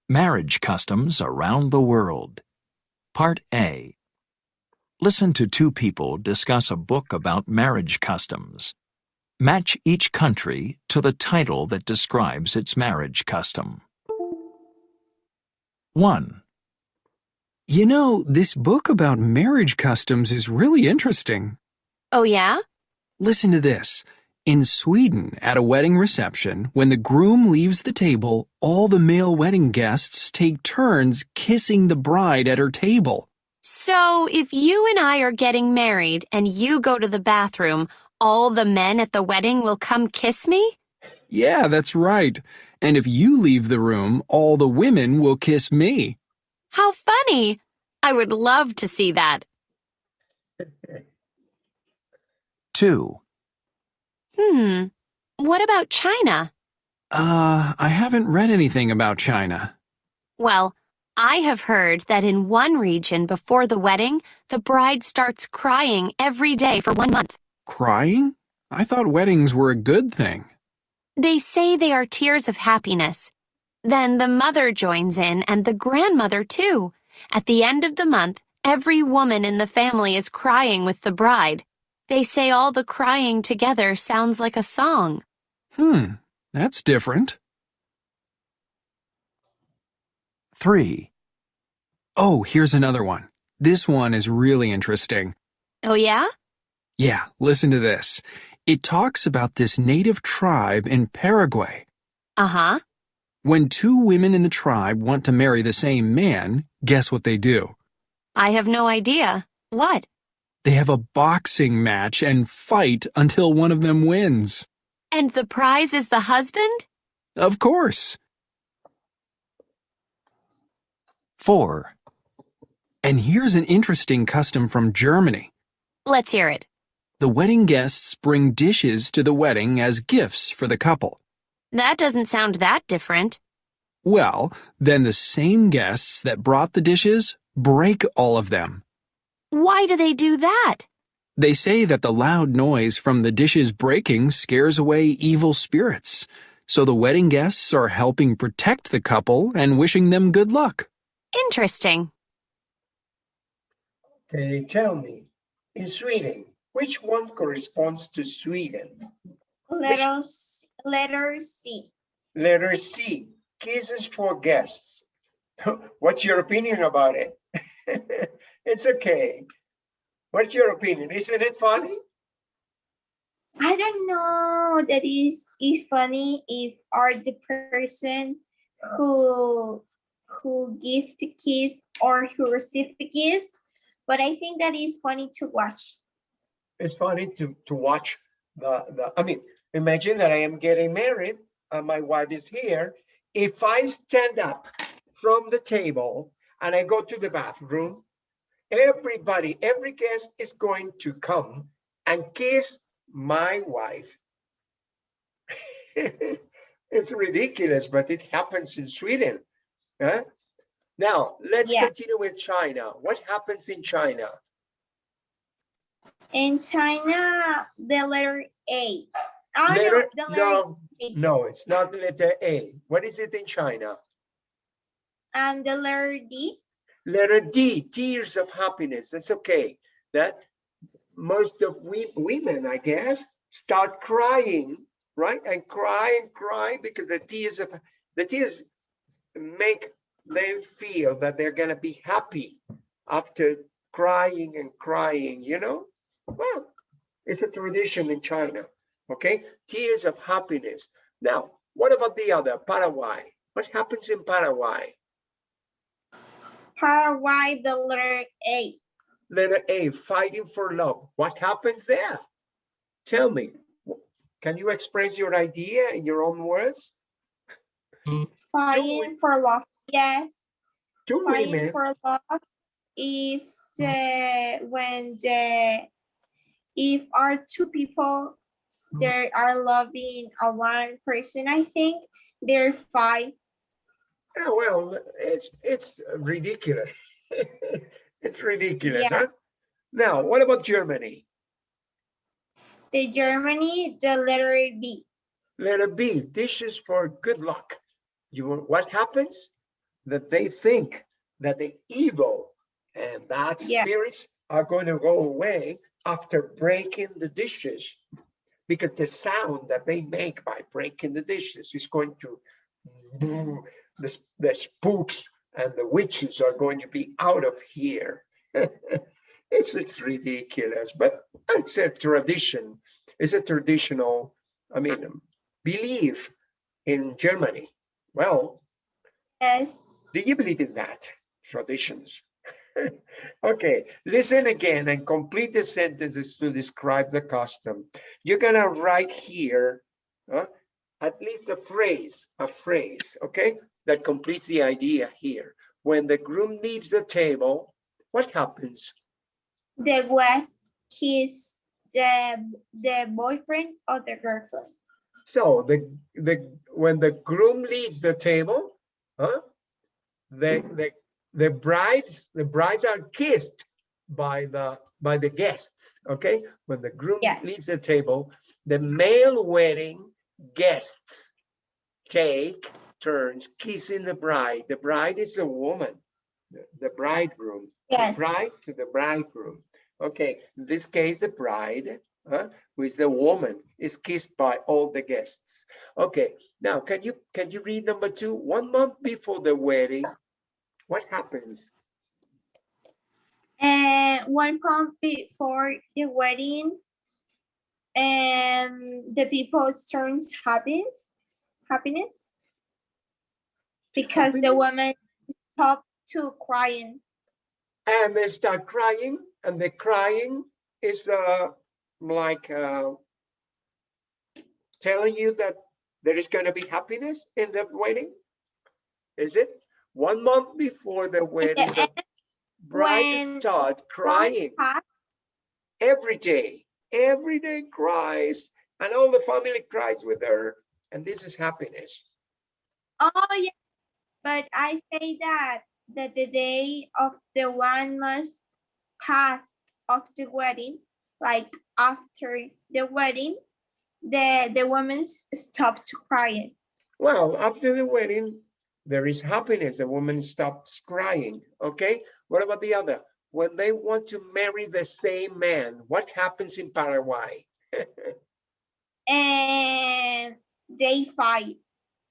Marriage Customs Around the World. Part A. Listen to two people discuss a book about marriage customs. Match each country to the title that describes its marriage custom. 1. You know, this book about marriage customs is really interesting. Oh, yeah? Listen to this. In Sweden, at a wedding reception, when the groom leaves the table, all the male wedding guests take turns kissing the bride at her table. So, if you and I are getting married and you go to the bathroom, all the men at the wedding will come kiss me? Yeah, that's right. And if you leave the room, all the women will kiss me. How funny! I would love to see that. 2. Hmm. What about China? Uh, I haven't read anything about China. Well, I have heard that in one region before the wedding, the bride starts crying every day for one month. Crying? I thought weddings were a good thing. They say they are tears of happiness. Then the mother joins in and the grandmother too. At the end of the month, every woman in the family is crying with the bride. They say all the crying together sounds like a song. Hmm, that's different. 3. Oh, here's another one. This one is really interesting. Oh, yeah? Yeah, listen to this. It talks about this native tribe in Paraguay. Uh huh. When two women in the tribe want to marry the same man, guess what they do? I have no idea. What? They have a boxing match and fight until one of them wins. And the prize is the husband? Of course. 4. And here's an interesting custom from Germany. Let's hear it. The wedding guests bring dishes to the wedding as gifts for the couple. That doesn't sound that different. Well, then the same guests that brought the dishes break all of them. Why do they do that? They say that the loud noise from the dishes breaking scares away evil spirits. So the wedding guests are helping protect the couple and wishing them good luck. Interesting. Okay, tell me, in Sweden, which one corresponds to Sweden? Letter, C- letter C. Letter C, kisses for guests. What's your opinion about it? It's okay. What's your opinion? Isn't it funny? I don't know that is is funny if are the person uh-huh. who who give the kiss or who receive the kiss, but I think that is funny to watch. It's funny to, to watch the, the, I mean, imagine that I am getting married and my wife is here. If I stand up from the table and I go to the bathroom, everybody, every guest is going to come and kiss my wife. It's ridiculous, but it happens in Sweden. huh? Now, let's Yeah. continue with China. What happens in China? In China, the letter A. Oh no, Letter- the letter No, A. no, it's not the letter A. What is it in China? and the letter D. Letter D, tears of happiness. That's okay. That most of we women, I guess, start crying, right? And cry and cry because the tears of the tears make them feel that they're gonna be happy after crying and crying, you know? Well, it's a tradition in China, okay? Tears of happiness. Now, what about the other, Paraguay? What happens in Paraguay? Paraguay, the letter A. Letter A, fighting for love. What happens there? Tell me. Can you express your idea in your own words? Fighting for love. Yes, Two fighting women, for love. If the when the if are two people hmm. they are loving a one person, I think they're fight. oh, well, it's, it's ridiculous. It's ridiculous, Yeah. huh? Now, what about Germany? The Germany, the letter B. Letter B, this is for good luck. You, what happens? That they think that the evil and bad Yeah. spirits are going to go away after breaking the dishes. Because the sound that they make by breaking the dishes is going to, boo, the, the spooks and the witches are going to be out of here. It's, it's ridiculous, but it's a tradition. It's a traditional, I mean, belief in Germany. Well, Yes. do you believe in that? Traditions. okay, listen again and complete the sentences to describe the custom. You're gonna write here huh, at least a phrase, a phrase, okay, that completes the idea here. When the groom leaves the table, what happens? The West kiss the the boyfriend or the girlfriend. So the the when the groom leaves the table, huh? The the the brides the brides are kissed by the by the guests. Okay, when the groom Yes. leaves the table, the male wedding guests take turns kissing the bride. The bride is the woman, the, the bridegroom. the Yes. bride to the bridegroom. Okay, in this case, the bride, huh, who is the woman, is kissed by all the guests. Okay, now can you can you read number two? One month before the wedding, what happens? And one month before the wedding, and the people turns happiness, happiness, because the woman stop to crying. And they start crying, and the crying is uh like uh telling you that there is going to be happiness in the wedding. Is it one month before the wedding? The bride start crying. Every day, every day cries, and all the family cries with her, and this is happiness. Oh yeah, but I say that that the day of the one must pass of the wedding, like after the wedding, the the woman stopped crying. Well, after the wedding, there is happiness. The woman stops crying. Okay, what about the other? when they want to marry the same man, what happens in Paraguay? And they fight.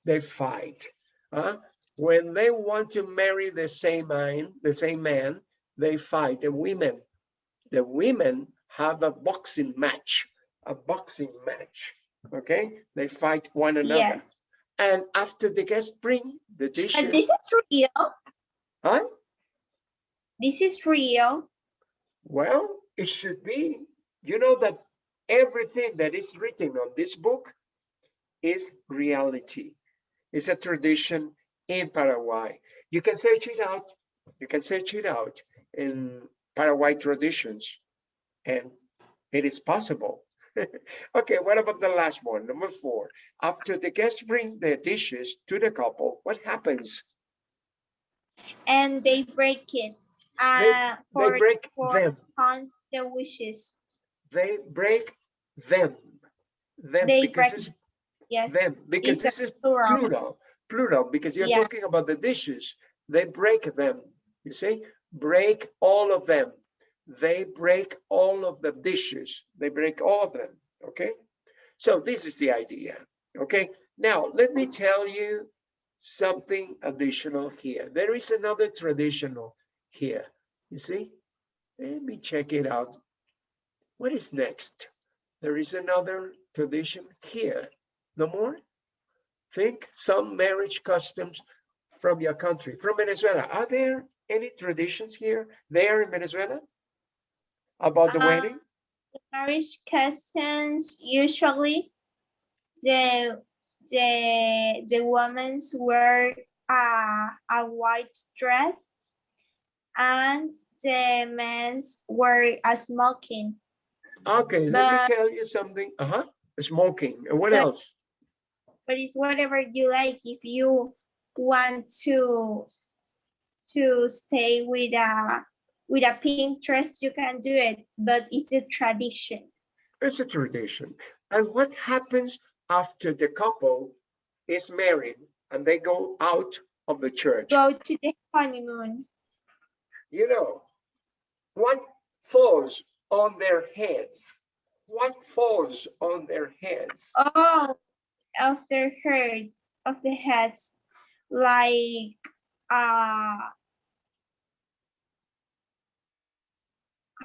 They fight. huh? When they want to marry the same man, the same man, they fight. The women, the women have a boxing match, a boxing match. Okay, they fight one another. Yes. And after the guests bring the dishes, But this is real. huh? This is real. Well, it should be. You know that everything that is written on this book is reality. It's a tradition in Paraguay. You can search it out. You can search it out in Paraguay traditions, and it is possible. okay, what about the last one, number four? After the guests bring their dishes to the couple, what happens? And they break it. Uh, They for, break them. hunt their wishes. They break them. Them They because break Yes. them because It's this is plural. plural, plural, because you're Yeah. talking about the dishes. They break them, you see, break all of them. They break all of the dishes. They break all of them, okay? So this is the idea, okay? Now, let me tell you something additional here. There is another traditional here, you see? Let me check it out. What is next? There is another tradition here. No more? Think some marriage customs from your country, from Venezuela. Are there any traditions here, there in Venezuela? About the Uh, wedding? marriage customs usually the the the women's wear a a white dress and the men's wear a smoking Okay, let me tell you something. Uh-huh, smoking. And what but- else? but it's whatever you like if you want to to stay with a with a pink dress you can do it but it's a tradition It's a tradition. And what happens after the couple is married and they go out of the church? go to the honeymoon you know, what falls on their heads? What falls on their heads? Oh, of their head, of the heads, like uh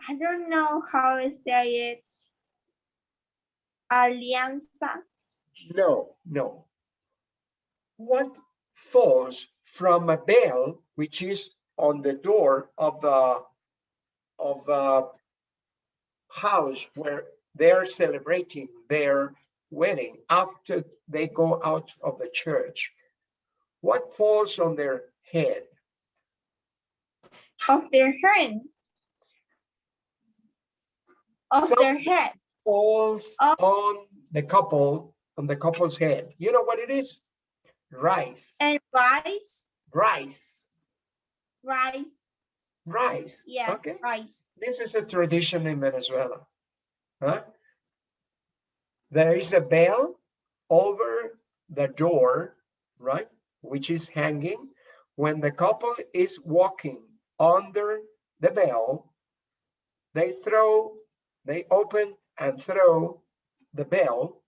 I don't know how to say it. Alianza. No, no. What falls from a bell, which is on the door of the of the house where they're celebrating their wedding after they go out of the church? What falls on their head? of their head. Of their head. falls Oh. on the couple, on the couple's head. You know what it is? Rice, And rice, rice, rice, rice. yes, Okay, rice. this is a tradition in Venezuela. Huh? There is a bell over the door, right? Which is hanging. When the couple is walking under the bell, they throw, they open and throw the bell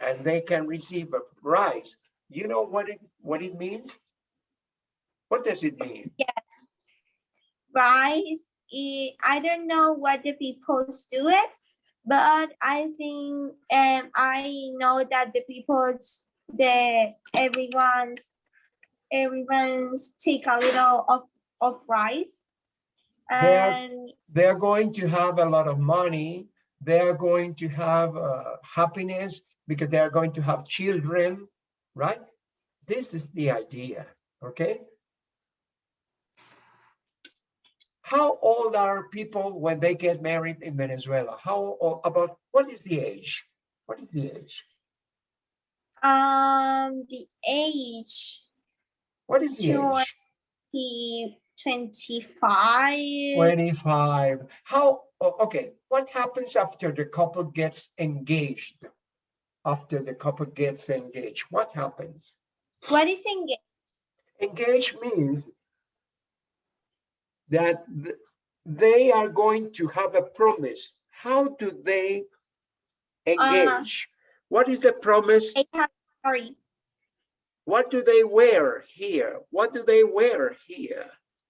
and they can receive a prize. You know what it, what it means? What does it mean? Yes. Rice i i don't know what the people do it but i think um i know that the people's the everyone's everyone's take a little of of rice They're- they're going to have a lot of money. They are going to have uh, happiness because they are going to have children, right? This is the idea, okay? How old are people when they get married in Venezuela? How o- about what is the age? What is the age? um the age What is the age? The 25 25. How, okay, what happens after the couple gets engaged? After the couple gets engaged, what happens? what is engaged Engaged means that th- they are going to have a promise. How do they engage? Uh-huh. What is the promise? They have, sorry, What do they wear here? What do they wear here?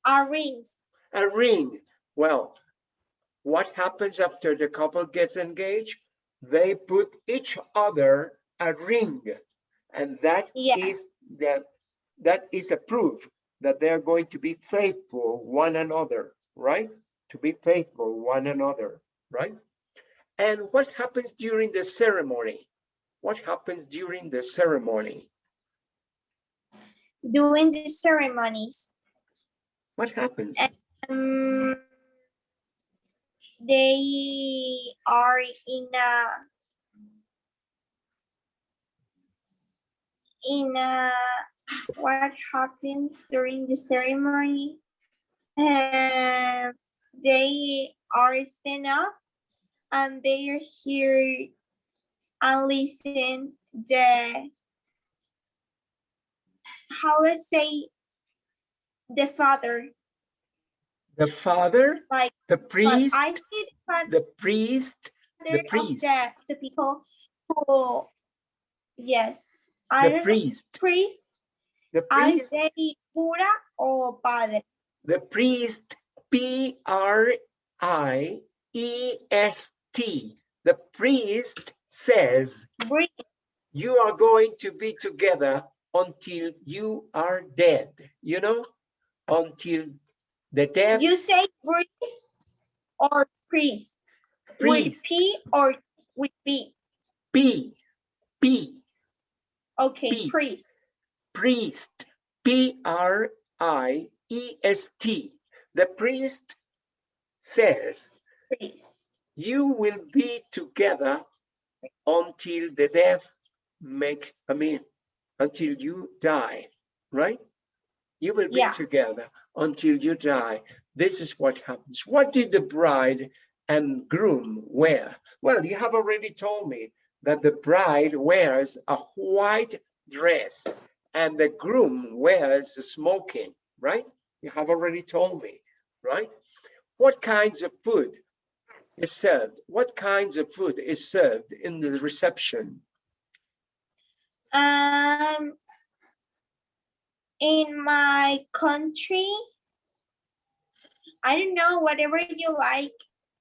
Are rings. A ring. Well, what happens after the couple gets engaged? They put each other a ring. And that Yeah. is that that is a proof that they are going to be faithful one another, right? To be faithful one another, right? And what happens during the ceremony? What happens during the ceremony? During the ceremonies, What happens? um, they are in a in a what happens during the ceremony and they are stand up and they are here and listen the how let's say the father. The father, like the priest, I see the father the priest, of priest. the, the people who yes I the priest, priest the I priest, say cura or padre? The priest, P R I E S T. The priest says, you are going to be together until you are dead, you know, until the death you say priest or priest? With priest, P or with B? P, P, okay priest. Priest, P R I E S T. The priest says, priest. You will be together until the death make, I mean, until you die, right? You will be Yeah. together until you die. This is what happens. What did the bride and groom wear? Well, you have already told me that the bride wears a white dress and the groom wears a smoking, right? You have already told me, right? What kinds of food is served? What kinds of food is served in the reception? um in my country I don't know whatever you like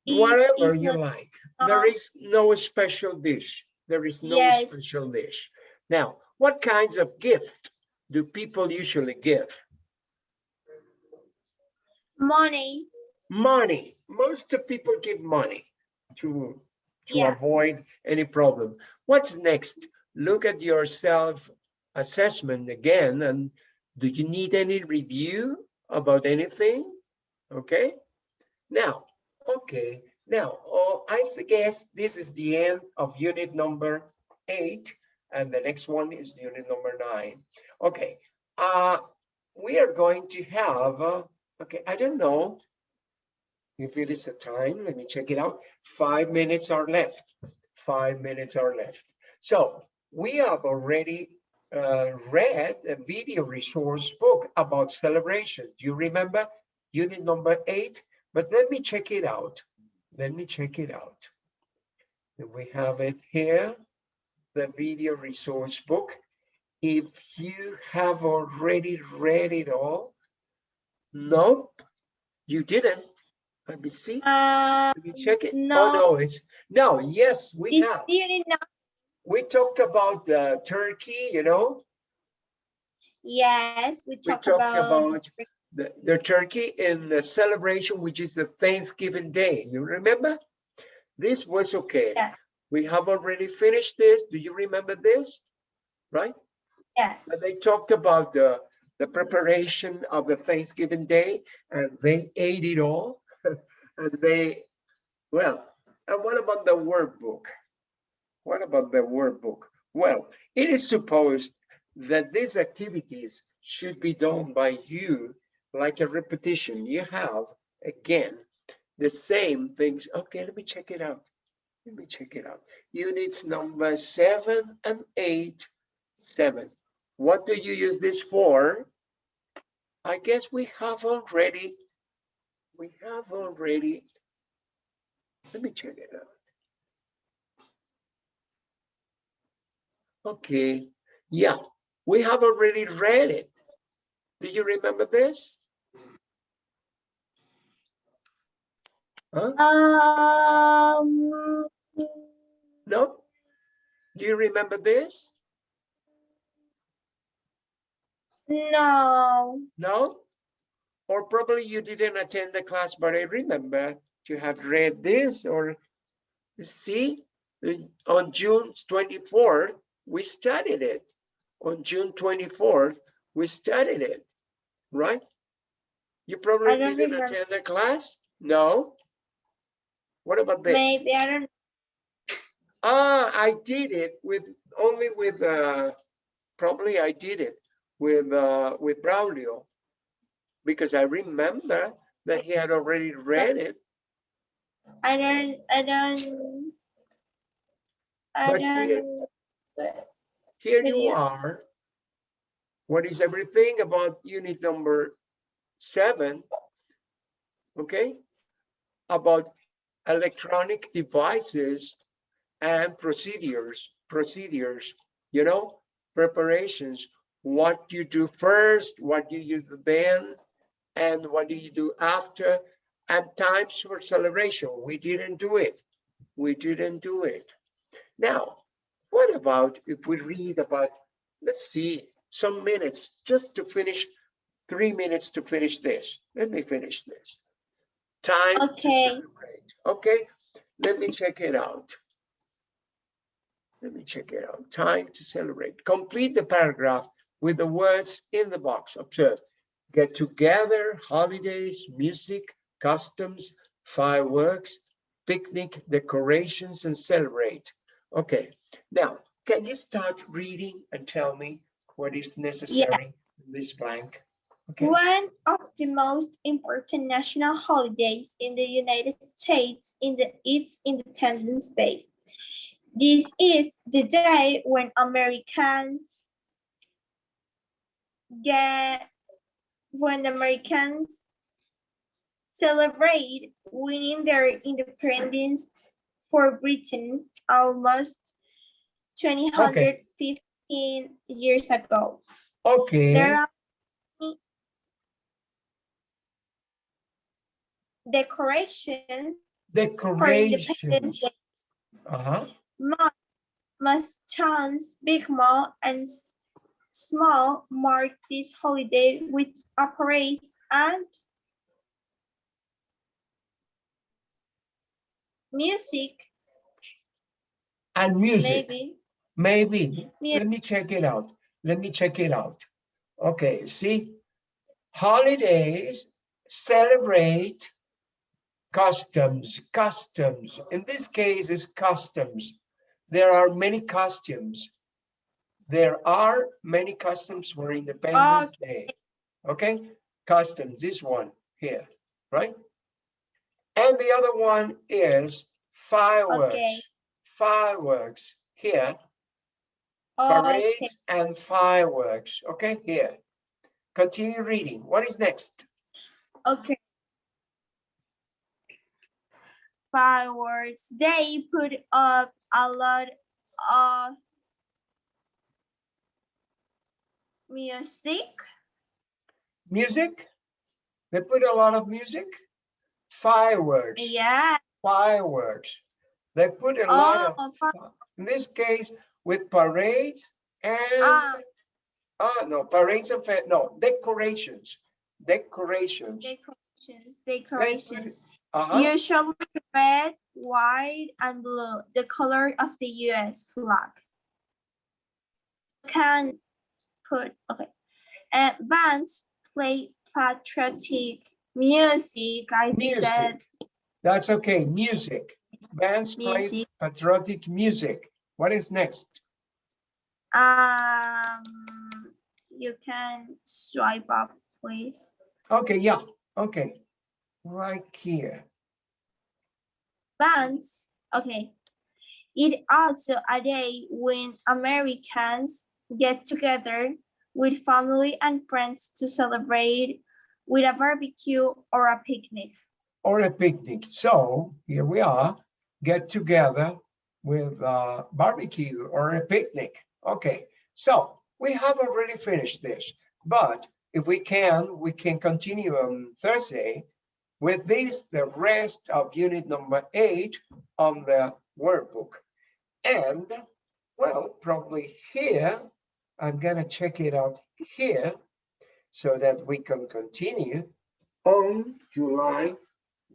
Whatever you not- like. There um, is no special dish. There is no Yes. special dish. Now, what kinds of gift do people usually give? money Money. Most of people give money to, to Yeah. avoid any problem. What's next? Look at your self assessment again and do you need any review about anything? Okay. Now, okay. Now, oh, I guess this is the end of unit number eight and the next one is unit number nine. Okay. Uh, we are going to have, uh, okay, I don't know if it is the time, let me check it out. Five minutes are left. Five minutes are left. So we have already uh, read a video resource book about celebration. Do you remember unit number eight? But let me check it out. Let me check it out. We have it here, the video resource book. If you have already read it all, nope, you didn't. Let me see. uh Let me check it. Oh, no. no, it's, no, yes, we is have. not We talked about uh, Turkey, you know, yes we We talk talked about, about- the, the turkey in the celebration, which is the Thanksgiving Day. You remember? This was okay. Yeah. We have already finished this. Do you remember this? Right? yeah And they talked about the, the preparation of the Thanksgiving Day and they ate it all. And they, well, and what about the workbook? What about the workbook? Well, it is supposed that these activities should be done by you like a repetition. You have, again, the same things. Okay, let me check it out. Let me check it out. Units number seven and eight, seven. What do you use this for? I guess we have already we have already, let me check it out. Okay, yeah, we have already read it. Do you remember this? Huh? Um, No? Do you remember this? no, No? Or probably you didn't attend the class, but I remember to have read this or see, uh, on June 24th, we studied it. On June 24th, we studied it, right? You probably didn't remember. attend the class? No? What about this? maybe, I don't, Ah, I did it with, only with, uh, probably I did it with, uh, with Braulio. Because I remember that he had already read it, I don't, I don't. I But here- here you Video. are. What is everything about unit number seven? Okay? About electronic devices and procedures, procedures, you know, preparations. What you do first, what do you do then, and what do you do after, and times for celebration. We didn't do it. We didn't do it. Now, what about if we read about, let's see, some minutes, just to finish, three minutes to finish this. Let me finish this. Time to Okay. celebrate. Okay, let me check it out. Let me check it out. Time to celebrate. Complete the paragraph with the words in the box. Observe. Get together, holidays, music, customs, fireworks, picnic, decorations, and celebrate. Okay, now, can you start reading and tell me what is necessary in this blank? Okay, One of the most important national holidays in the United States in the its Independence Day. This is the day when Americans get when Americans celebrate winning their independence for Britain almost 215 years ago. okay, There are decorations for Independence decorations. Day. Uh-huh, Mall, most towns, big mall and small mark this holiday with parades and music, and music. maybe. Maybe, Yeah. let me check it out. Let me check it out. Okay, see, holidays celebrate customs, customs. In this case, it's customs. There are many costumes. There are many customs for Independence Day. Okay, customs, this one here, right? And the other one is fireworks. Fireworks here Okay, parades and fireworks. Okay, here. Continue reading. What is next? okay. Fireworks, they put up a lot of music. Music? They put a lot of music? Fireworks, Yeah. fireworks. They put a lot oh, of, Oh, fi- fi- in this case, with parades and, Ah. ah, no, parades and, no, decorations, decorations. decorations, decorations. Uh-huh, Usually red, white, and blue, the color of the US flag. Can put, okay. And bands play patriotic music. I think that. That's okay, music. Bands play patriotic music. What is next? Um, you can swipe up, please. Okay, yeah, okay. Right here. Bands, okay. It also a day when Americans get together with family and friends to celebrate with a barbecue or a picnic. or a picnic. So here we are, get together with uh, barbecue or a picnic. Okay, so we have already finished this, but if we can, we can continue on Thursday with this, the rest of unit number eight on the workbook. And well, probably here, I'm gonna check it out here so that we can continue on July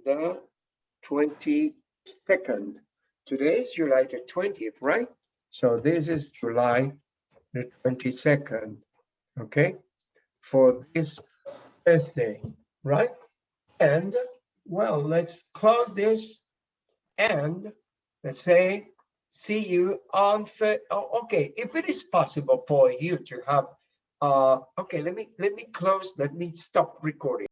the twenty-second. Today is July the twentieth, right? So this is July the twenty-second, okay? For this Thursday, right? And, well, let's close this and let's say, see you on, oh, okay, if it is possible for you to have, uh, okay, let me, let me close, let me stop recording.